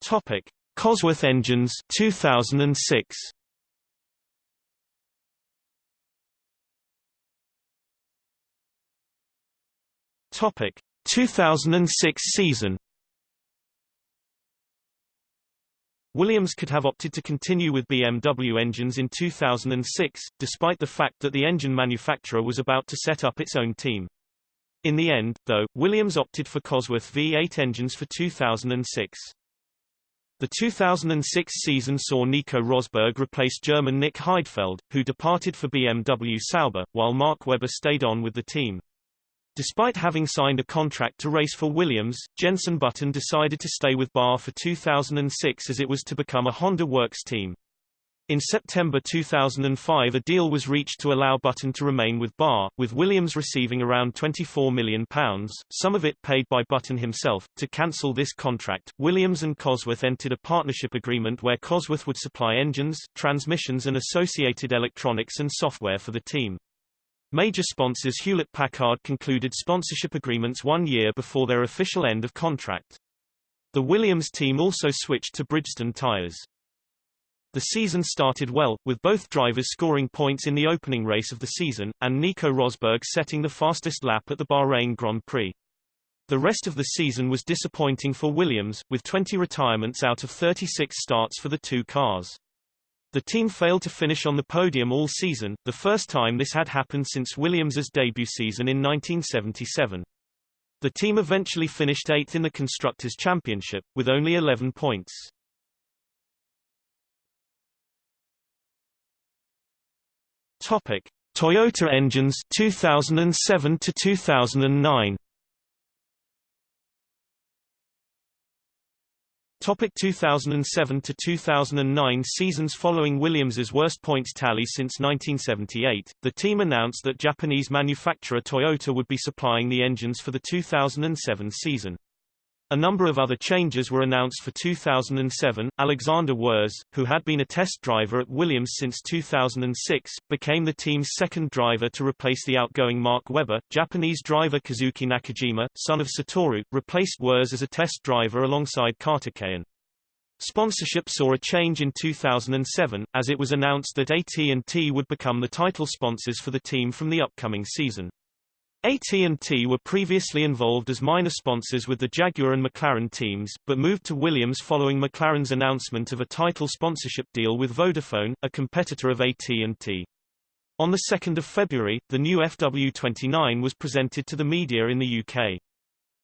Topic: Cosworth engines 2006. Topic: 2006 season. Williams could have opted to continue with BMW engines in 2006, despite the fact that the engine manufacturer was about to set up its own team. In the end, though, Williams opted for Cosworth V8 engines for 2006. The 2006 season saw Nico Rosberg replace German Nick Heidfeld, who departed for BMW Sauber, while Mark Webber stayed on with the team. Despite having signed a contract to race for Williams, Jenson Button decided to stay with BAR for 2006 as it was to become a Honda Works team. In September 2005 a deal was reached to allow Button to remain with BAR, with Williams receiving around £24 million, some of it paid by Button himself. To cancel this contract, Williams and Cosworth entered a partnership agreement where Cosworth would supply engines, transmissions and associated electronics and software for the team. Major sponsors Hewlett-Packard concluded sponsorship agreements one year before their official end of contract. The Williams team also switched to Bridgestone tires. The season started well, with both drivers scoring points in the opening race of the season, and Nico Rosberg setting the fastest lap at the Bahrain Grand Prix. The rest of the season was disappointing for Williams, with 20 retirements out of 36 starts for the two cars. The team failed to finish on the podium all season, the first time this had happened since Williams's debut season in 1977. The team eventually finished eighth in the Constructors' Championship, with only 11 points. Topic: Toyota engines 2007 to 2009. Topic 2007 to 2009 seasons following Williams's worst points tally since 1978, the team announced that Japanese manufacturer Toyota would be supplying the engines for the 2007 season. A number of other changes were announced for 2007. Alexander Wurz, who had been a test driver at Williams since 2006, became the team's second driver to replace the outgoing Mark Webber. Japanese driver Kazuki Nakajima, son of Satoru, replaced Wurz as a test driver alongside Karthikeyan. Sponsorship saw a change in 2007, as it was announced that AT&T would become the title sponsors for the team from the upcoming season. AT&T were previously involved as minor sponsors with the Jaguar and McLaren teams, but moved to Williams following McLaren's announcement of a title sponsorship deal with Vodafone, a competitor of AT&T. On 2 February, the new FW29 was presented to the media in the UK.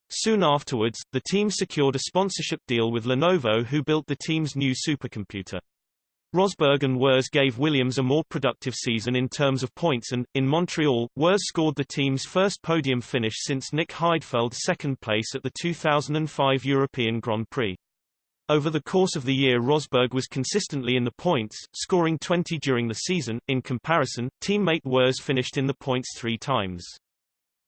Soon afterwards, the team secured a sponsorship deal with Lenovo who built the team's new supercomputer. Rosberg and Wurz gave Williams a more productive season in terms of points and, in Montreal, Wurz scored the team's first podium finish since Nick Heidfeld's second place at the 2005 European Grand Prix. Over the course of the year Rosberg was consistently in the points, scoring 20 during the season. In comparison, teammate Wurz finished in the points three times.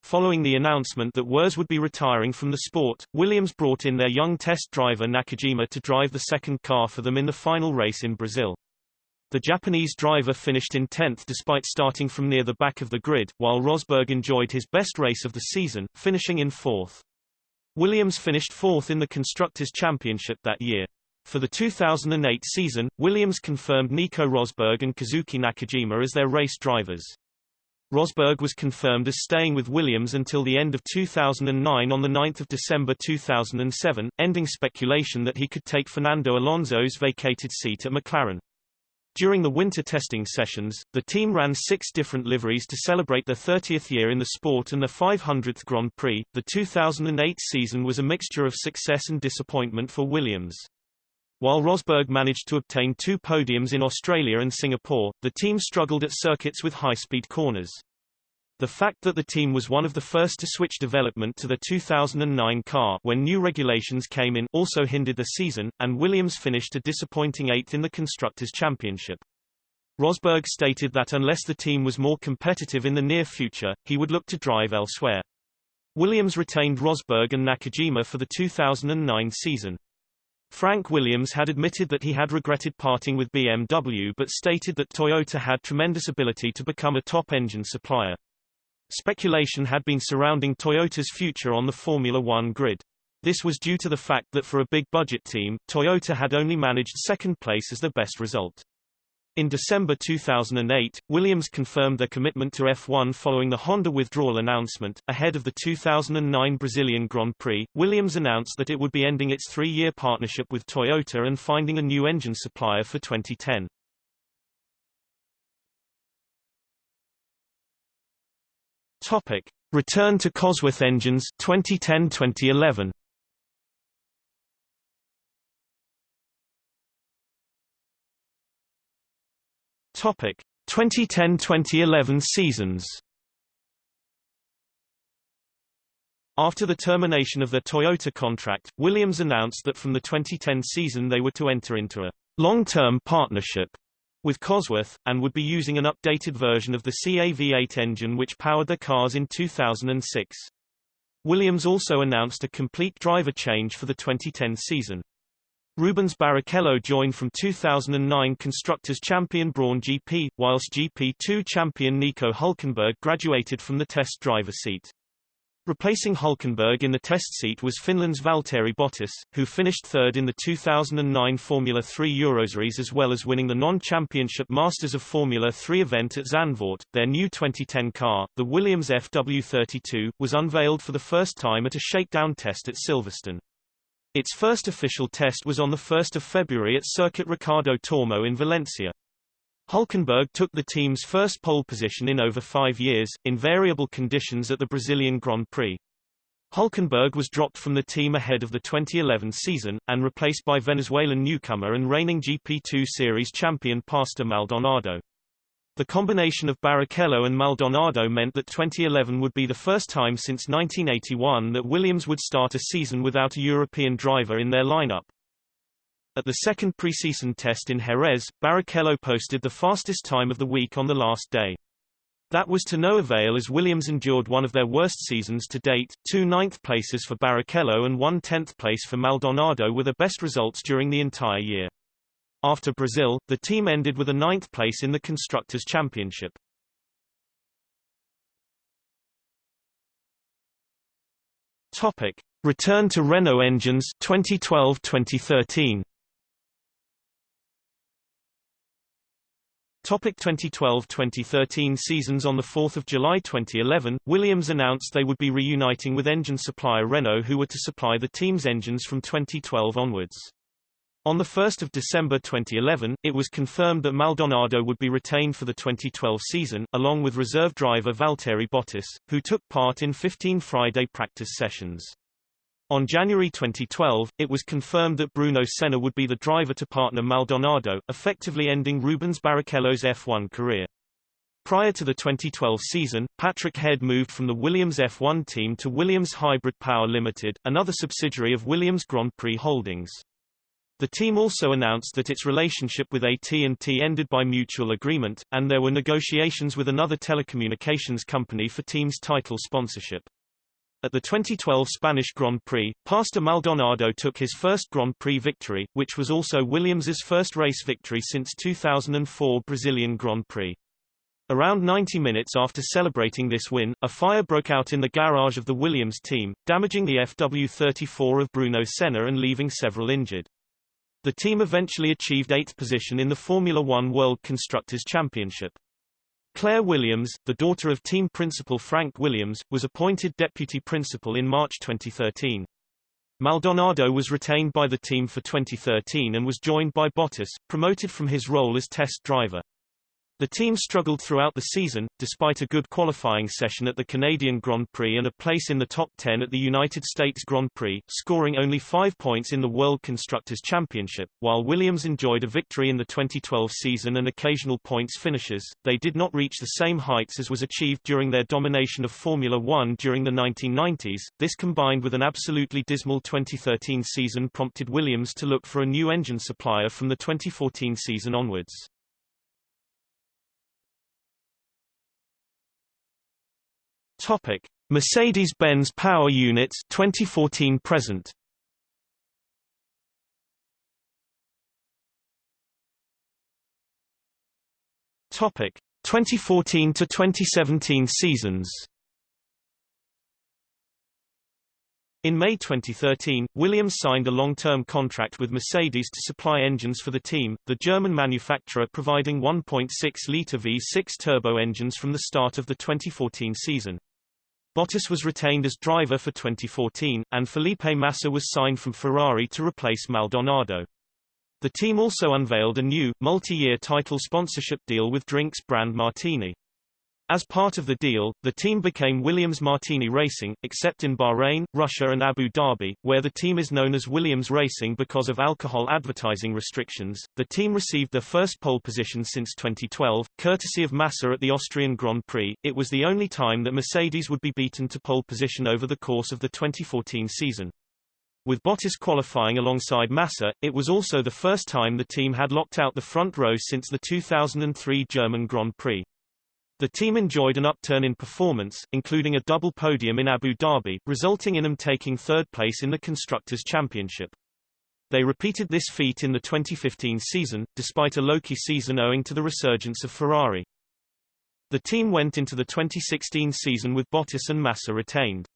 Following the announcement that Wurz would be retiring from the sport, Williams brought in their young test driver Nakajima to drive the second car for them in the final race in Brazil. The Japanese driver finished in 10th despite starting from near the back of the grid, while Rosberg enjoyed his best race of the season, finishing in fourth. Williams finished fourth in the Constructors' Championship that year. For the 2008 season, Williams confirmed Nico Rosberg and Kazuki Nakajima as their race drivers. Rosberg was confirmed as staying with Williams until the end of 2009 on 9 December 2007, ending speculation that he could take Fernando Alonso's vacated seat at McLaren. During the winter testing sessions, the team ran six different liveries to celebrate their 30th year in the sport and the 500th Grand Prix. The 2008 season was a mixture of success and disappointment for Williams. While Rosberg managed to obtain two podiums in Australia and Singapore, the team struggled at circuits with high-speed corners. The fact that the team was one of the first to switch development to the 2009 car when new regulations came in also hindered the season, and Williams finished a disappointing eighth in the Constructors' Championship. Rosberg stated that unless the team was more competitive in the near future, he would look to drive elsewhere. Williams retained Rosberg and Nakajima for the 2009 season. Frank Williams had admitted that he had regretted parting with BMW but stated that Toyota had tremendous ability to become a top engine supplier. Speculation had been surrounding Toyota's future on the Formula One grid. This was due to the fact that for a big-budget team, Toyota had only managed second place as the best result. In December 2008, Williams confirmed their commitment to F1 following the Honda withdrawal announcement. Ahead of the 2009 Brazilian Grand Prix, Williams announced that it would be ending its three-year partnership with Toyota and finding a new engine supplier for 2010. Topic: Return to Cosworth engines 2010-2011. Topic: 2010-2011 seasons. After the termination of their Toyota contract, Williams announced that from the 2010 season they were to enter into a long-term partnership with Cosworth, and would be using an updated version of the CAV8 engine which powered their cars in 2006. Williams also announced a complete driver change for the 2010 season. Rubens Barrichello joined from 2009 Constructors champion Brawn GP, whilst GP2 champion Nico Hulkenberg graduated from the test driver seat. Replacing Hulkenberg in the test seat was Finland's Valtteri Bottas, who finished third in the 2009 Formula 3 Euroseries as well as winning the non-championship Masters of Formula 3 event at Zandvoort. Their new 2010 car, the Williams FW32, was unveiled for the first time at a shakedown test at Silverstone. Its first official test was on 1 February at Circuit Ricardo Tormo in Valencia. Hulkenberg took the team's first pole position in over five years, in variable conditions at the Brazilian Grand Prix. Hulkenberg was dropped from the team ahead of the 2011 season, and replaced by Venezuelan newcomer and reigning GP2 Series champion Pastor Maldonado. The combination of Barrichello and Maldonado meant that 2011 would be the first time since 1981 that Williams would start a season without a European driver in their lineup. At the second preseason test in Jerez, Barrichello posted the fastest time of the week on the last day. That was to no avail as Williams endured one of their worst seasons to date, two ninth places for Barrichello and one tenth place for Maldonado were the best results during the entire year. After Brazil, the team ended with a ninth place in the Constructors' Championship. Topic. Return to Renault engines 2012-2013 Topic 2012-2013 seasons On 4 July 2011, Williams announced they would be reuniting with engine supplier Renault who were to supply the team's engines from 2012 onwards. On 1 December 2011, it was confirmed that Maldonado would be retained for the 2012 season, along with reserve driver Valtteri Bottas, who took part in 15 Friday practice sessions. On January 2012, it was confirmed that Bruno Senna would be the driver to partner Maldonado, effectively ending Rubens Barrichello's F1 career. Prior to the 2012 season, Patrick Head moved from the Williams F1 team to Williams Hybrid Power Limited, another subsidiary of Williams Grand Prix Holdings. The team also announced that its relationship with AT&T ended by mutual agreement, and there were negotiations with another telecommunications company for team's title sponsorship. At the 2012 Spanish Grand Prix, Pastor Maldonado took his first Grand Prix victory, which was also Williams's first race victory since 2004 Brazilian Grand Prix. Around 90 minutes after celebrating this win, a fire broke out in the garage of the Williams team, damaging the FW34 of Bruno Senna and leaving several injured. The team eventually achieved eighth position in the Formula One World Constructors' Championship. Claire Williams, the daughter of team principal Frank Williams, was appointed deputy principal in March 2013. Maldonado was retained by the team for 2013 and was joined by Bottas, promoted from his role as test driver. The team struggled throughout the season, despite a good qualifying session at the Canadian Grand Prix and a place in the top 10 at the United States Grand Prix, scoring only five points in the World Constructors' Championship. While Williams enjoyed a victory in the 2012 season and occasional points finishes, they did not reach the same heights as was achieved during their domination of Formula One during the 1990s. This combined with an absolutely dismal 2013 season prompted Williams to look for a new engine supplier from the 2014 season onwards. Topic: Mercedes-Benz Power Units 2014 present. Topic: 2014 to 2017 seasons. In May 2013, Williams signed a long-term contract with Mercedes to supply engines for the team, the German manufacturer providing 1.6-litre V6 turbo engines from the start of the 2014 season. Bottas was retained as driver for 2014, and Felipe Massa was signed from Ferrari to replace Maldonado. The team also unveiled a new, multi-year title sponsorship deal with drinks brand Martini. As part of the deal, the team became Williams Martini Racing, except in Bahrain, Russia and Abu Dhabi, where the team is known as Williams Racing because of alcohol advertising restrictions. The team received their first pole position since 2012, courtesy of Massa at the Austrian Grand Prix. It was the only time that Mercedes would be beaten to pole position over the course of the 2014 season. With Bottas qualifying alongside Massa, it was also the first time the team had locked out the front row since the 2003 German Grand Prix. The team enjoyed an upturn in performance, including a double podium in Abu Dhabi, resulting in them taking third place in the Constructors' Championship. They repeated this feat in the 2015 season, despite a low-key season owing to the resurgence of Ferrari. The team went into the 2016 season with Bottas and Massa retained.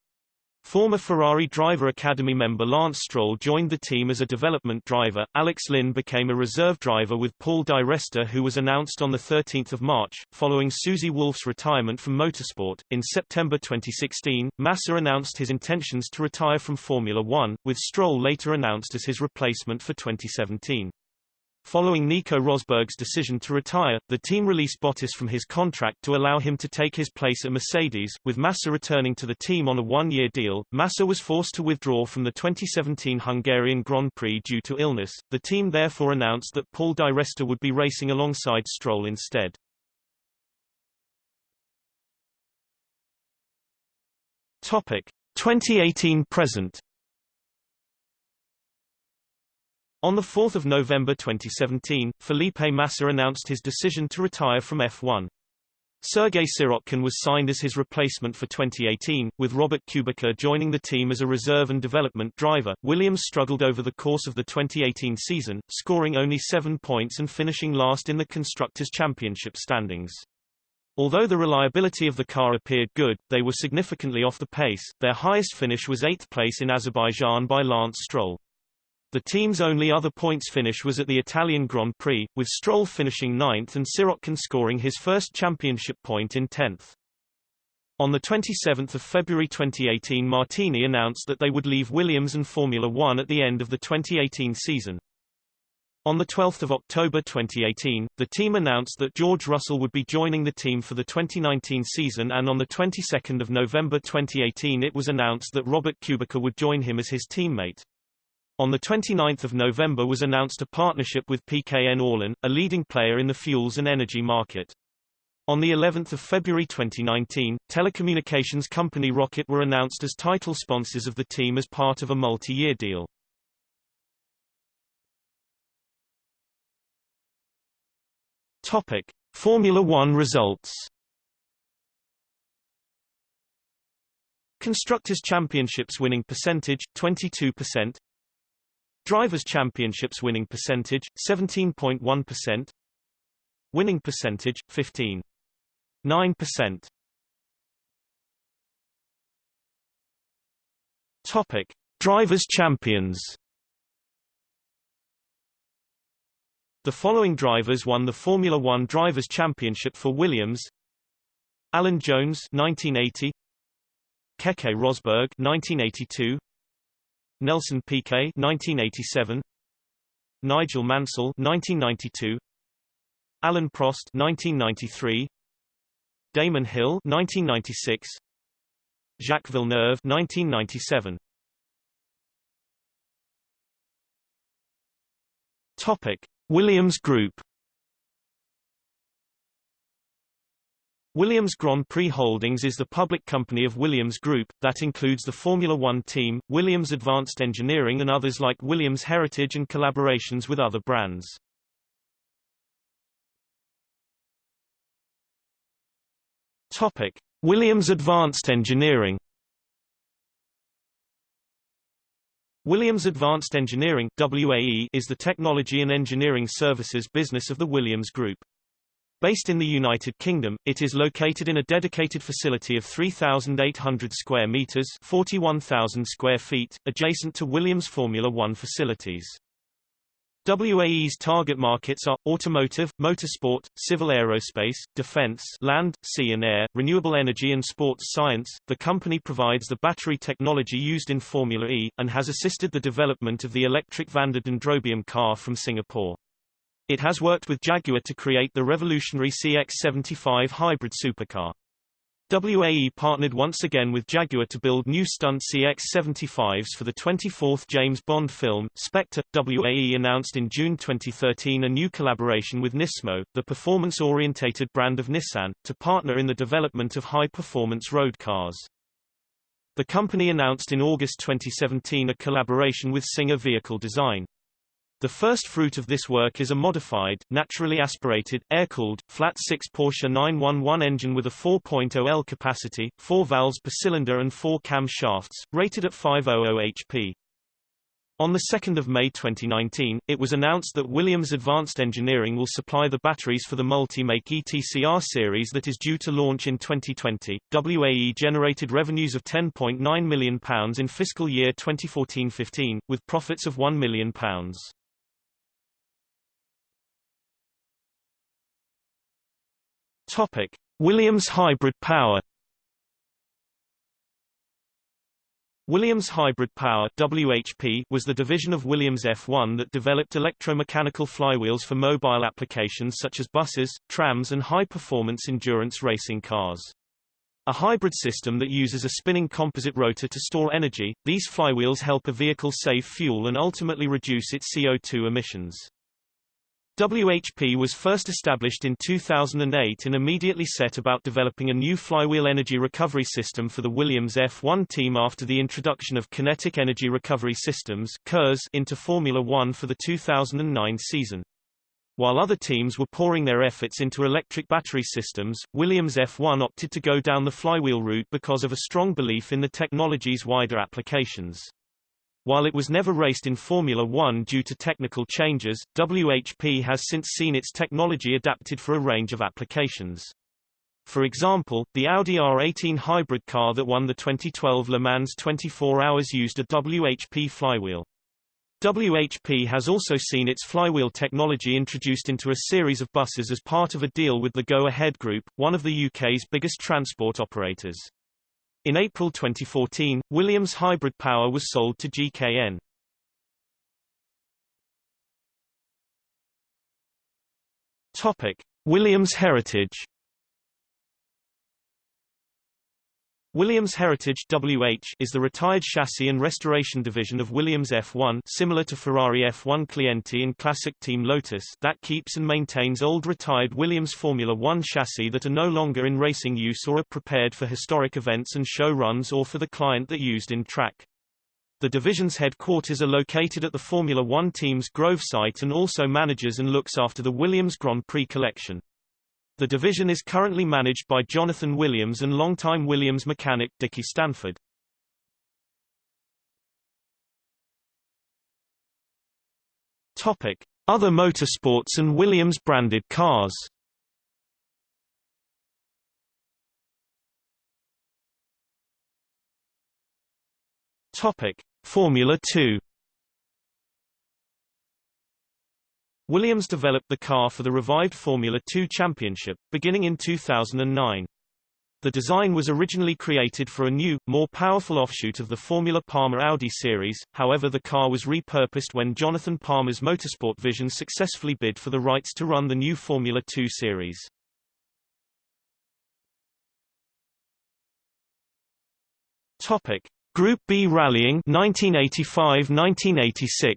Former Ferrari Driver Academy member Lance Stroll joined the team as a development driver. Alex Lynn became a reserve driver with Paul Di Resta who was announced on 13 March, following Susie Wolff's retirement from motorsport. In September 2016, Massa announced his intentions to retire from Formula One, with Stroll later announced as his replacement for 2017. Following Nico Rosberg's decision to retire, the team released Bottas from his contract to allow him to take his place at Mercedes, with Massa returning to the team on a one-year deal. Massa was forced to withdraw from the 2017 Hungarian Grand Prix due to illness. The team therefore announced that Paul Di Resta would be racing alongside Stroll instead. Topic: 2018 present. On 4 November 2017, Felipe Massa announced his decision to retire from F1. Sergei Sirotkin was signed as his replacement for 2018, with Robert Kubica joining the team as a reserve and development driver. Williams struggled over the course of the 2018 season, scoring only seven points and finishing last in the Constructors' Championship standings. Although the reliability of the car appeared good, they were significantly off the pace. Their highest finish was eighth place in Azerbaijan by Lance Stroll. The team's only other points finish was at the Italian Grand Prix, with Stroll finishing ninth and Sirotkin scoring his first championship point in 10th. On 27 February 2018 Martini announced that they would leave Williams and Formula One at the end of the 2018 season. On 12 October 2018, the team announced that George Russell would be joining the team for the 2019 season and on the 22nd of November 2018 it was announced that Robert Kubica would join him as his teammate. On 29 November was announced a partnership with PKN Orlen, a leading player in the fuels and energy market. On the 11th of February 2019, telecommunications company ROKiT were announced as title sponsors of the team as part of a multi-year deal. Topic: Formula 1 results. Constructors' Championships winning percentage 22%. Drivers' Championships winning percentage, 17.1%. Winning percentage, 15.9%. Topic: Drivers' Champions. The following drivers won the Formula One Drivers' Championship for Williams: Alan Jones 1980, Keke Rosberg 1982, Nelson Piquet 1987 Nigel Mansell 1992 Alain Prost 1993 Damon Hill 1996 Jacques Villeneuve 1997 Topic Williams Group Williams Grand Prix Holdings is the public company of Williams Group, that includes the Formula One team, Williams Advanced Engineering and others like Williams Heritage and collaborations with other brands. Topic. Williams Advanced Engineering Williams Advanced Engineering WAE, is the technology and engineering services business of the Williams Group. Based in the United Kingdom, it is located in a dedicated facility of 3,800 square meters 41,000 square feet, adjacent to Williams Formula One facilities. WAE's target markets are, automotive, motorsport, civil aerospace, defense land, sea and air, renewable energy and sports science. The company provides the battery technology used in Formula E, and has assisted the development of the electric Vanda Dendrobium car from Singapore. It has worked with Jaguar to create the revolutionary CX-75 hybrid supercar. WAE partnered once again with Jaguar to build new stunt CX-75s for the 24th James Bond film, Spectre. WAE announced in June 2013 a new collaboration with Nismo, the performance-orientated brand of Nissan, to partner in the development of high-performance road cars. The company announced in August 2017 a collaboration with Singer Vehicle Design. The first fruit of this work is a modified, naturally aspirated, air-cooled, flat-six Porsche 911 engine with a 4.0 L capacity, 4 valves per cylinder and 4 cam shafts, rated at 500 HP. On 2 May 2019, it was announced that Williams Advanced Engineering will supply the batteries for the multi-make ETCR series that is due to launch in 2020. WAE generated revenues of £10.9 million in fiscal year 2014-15, with profits of £1 million. Topic: Williams Hybrid Power. Williams Hybrid Power WHP was the division of Williams F1 that developed electromechanical flywheels for mobile applications such as buses, trams and high-performance endurance racing cars. A hybrid system that uses a spinning composite rotor to store energy, these flywheels help a vehicle save fuel and ultimately reduce its CO2 emissions. WHP was first established in 2008 and immediately set about developing a new flywheel energy recovery system for the Williams F1 team after the introduction of Kinetic Energy Recovery Systems into Formula One for the 2009 season. While other teams were pouring their efforts into electric battery systems, Williams F1 opted to go down the flywheel route because of a strong belief in the technology's wider applications. While it was never raced in Formula One due to technical changes, WHP has since seen its technology adapted for a range of applications. For example, the Audi R18 hybrid car that won the 2012 Le Mans 24 Hours used a WHP flywheel. WHP has also seen its flywheel technology introduced into a series of buses as part of a deal with the Go Ahead Group, one of the UK's biggest transport operators. In April 2014, Williams Hybrid Power was sold to GKN. Topic: Williams Heritage Williams Heritage WH is the retired chassis and restoration division of Williams F1 similar to Ferrari F1 Clienti and classic Team Lotus that keeps and maintains old retired Williams Formula One chassis that are no longer in racing use or are prepared for historic events and show runs or for the client that used in track. The division's headquarters are located at the Formula One team's Grove site and also manages and looks after the Williams Grand Prix collection. The division is currently managed by Jonathan Williams and longtime Williams mechanic Dickie Stanford. Topic: Other motorsports and Williams branded cars. Topic: Formula 2 Williams developed the car for the revived Formula 2 Championship, beginning in 2009. The design was originally created for a new, more powerful offshoot of the Formula Palmer Audi series, however the car was repurposed when Jonathan Palmer's Motorsport Vision successfully bid for the rights to run the new Formula 2 series. Topic. Group B Rallying 1985-1986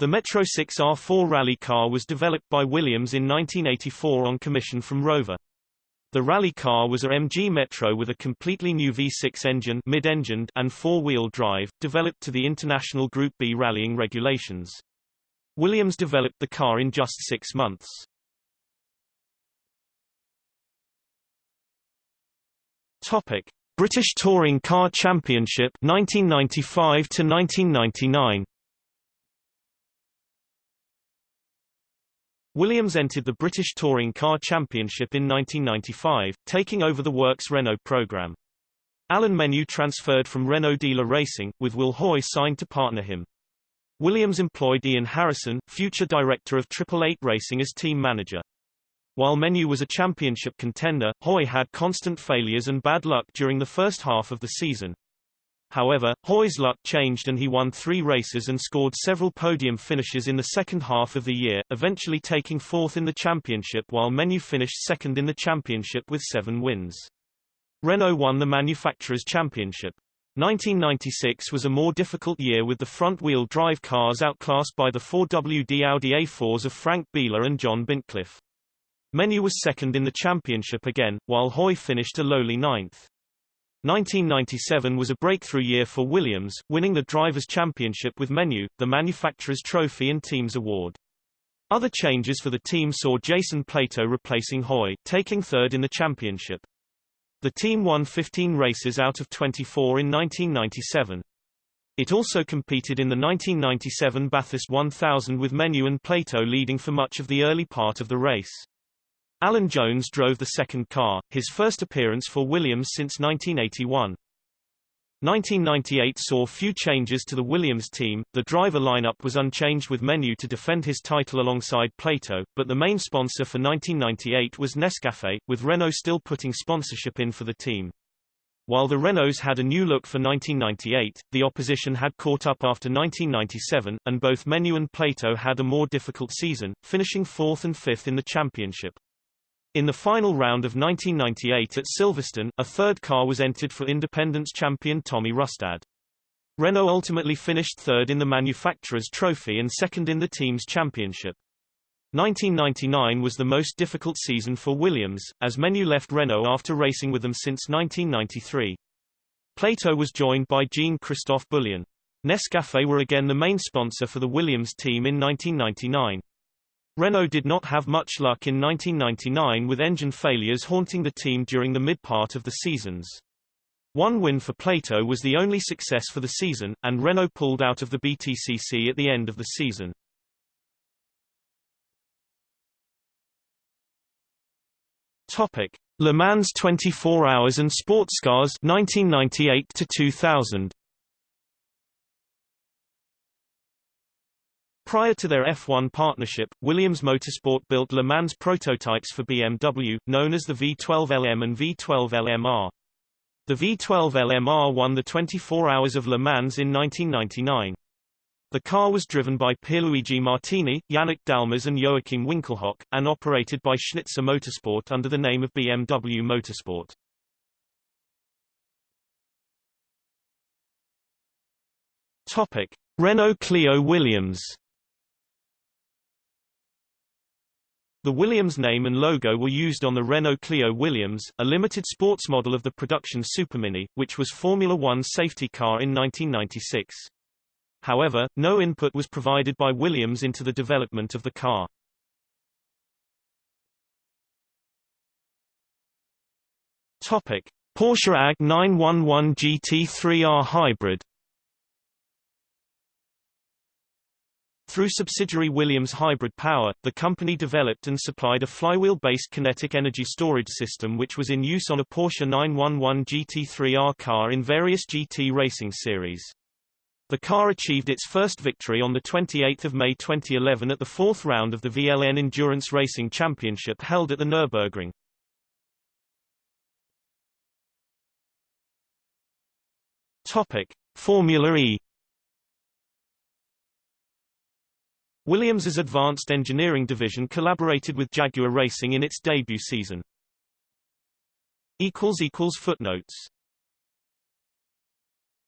The Metro 6R4 rally car was developed by Williams in 1984 on commission from Rover. The rally car was a MG Metro with a completely new V6 engine mid-engined and four-wheel drive, developed to the International Group B rallying regulations. Williams developed the car in just six months. Topic: British Touring Car Championship 1995 to 1999. Williams entered the British Touring Car Championship in 1995, taking over the Works Renault program. Alain Menu transferred from Renault Dealer Racing, with Will Hoy signed to partner him. Williams employed Ian Harrison, future director of Triple Eight Racing as team manager. While Menu was a championship contender, Hoy had constant failures and bad luck during the first half of the season. However, Hoy's luck changed and he won three races and scored several podium finishes in the second half of the year, eventually taking fourth in the championship while Menu finished second in the championship with seven wins. Renault won the Manufacturers' Championship. 1996 was a more difficult year with the front-wheel drive cars outclassed by the 4WD Audi A4s of Frank Biela and John Bintcliffe. Menu was second in the championship again, while Hoy finished a lowly ninth. 1997 was a breakthrough year for Williams, winning the Drivers' Championship with Menu, the Manufacturers' Trophy and Teams Award. Other changes for the team saw Jason Plato replacing Hoy, taking third in the championship. The team won 15 races out of 24 in 1997. It also competed in the 1997 Bathurst 1000 with Menu and Plato leading for much of the early part of the race. Alan Jones drove the second car, his first appearance for Williams since 1981. 1998 saw few changes to the Williams team, the driver lineup was unchanged with Menu to defend his title alongside Plato, but the main sponsor for 1998 was Nescafe, with Renault still putting sponsorship in for the team. While the Renaults had a new look for 1998, the opposition had caught up after 1997, and both Menu and Plato had a more difficult season, finishing fourth and fifth in the championship. In the final round of 1998 at Silverstone, a third car was entered for Independence champion Tommy Rustad. Renault ultimately finished third in the manufacturer's trophy and second in the team's championship. 1999 was the most difficult season for Williams, as Menu left Renault after racing with them since 1993. Plato was joined by Jean-Christophe Boullion. Nescafé were again the main sponsor for the Williams team in 1999. Renault did not have much luck in 1999 with engine failures haunting the team during the mid-part of the seasons. One win for Plato was the only success for the season, and Renault pulled out of the BTCC at the end of the season. Topic: Le Mans 24 Hours and Sports Cars 1998 to 2000. Prior to their F1 partnership, Williams Motorsport built Le Mans prototypes for BMW, known as the V12LM and V12LMR. The V12LMR won the 24 Hours of Le Mans in 1999. The car was driven by Pierluigi Martini, Yannick Dalmas and Joachim Winkelhock, and operated by Schnitzer Motorsport under the name of BMW Motorsport. Topic. Renault Clio Williams The Williams name and logo were used on the Renault Clio Williams, a limited sports model of the production Supermini, which was Formula One safety car in 1996. However, no input was provided by Williams into the development of the car. Topic: Porsche AG 911 GT3R Hybrid Through subsidiary Williams Hybrid Power, the company developed and supplied a flywheel-based kinetic energy storage system which was in use on a Porsche 911 GT3R car in various GT racing series. The car achieved its first victory on 28 May 2011 at the fourth round of the VLN Endurance Racing Championship held at the Nürburgring. Topic. Formula E Williams's advanced engineering division collaborated with Jaguar Racing in its debut season. Footnotes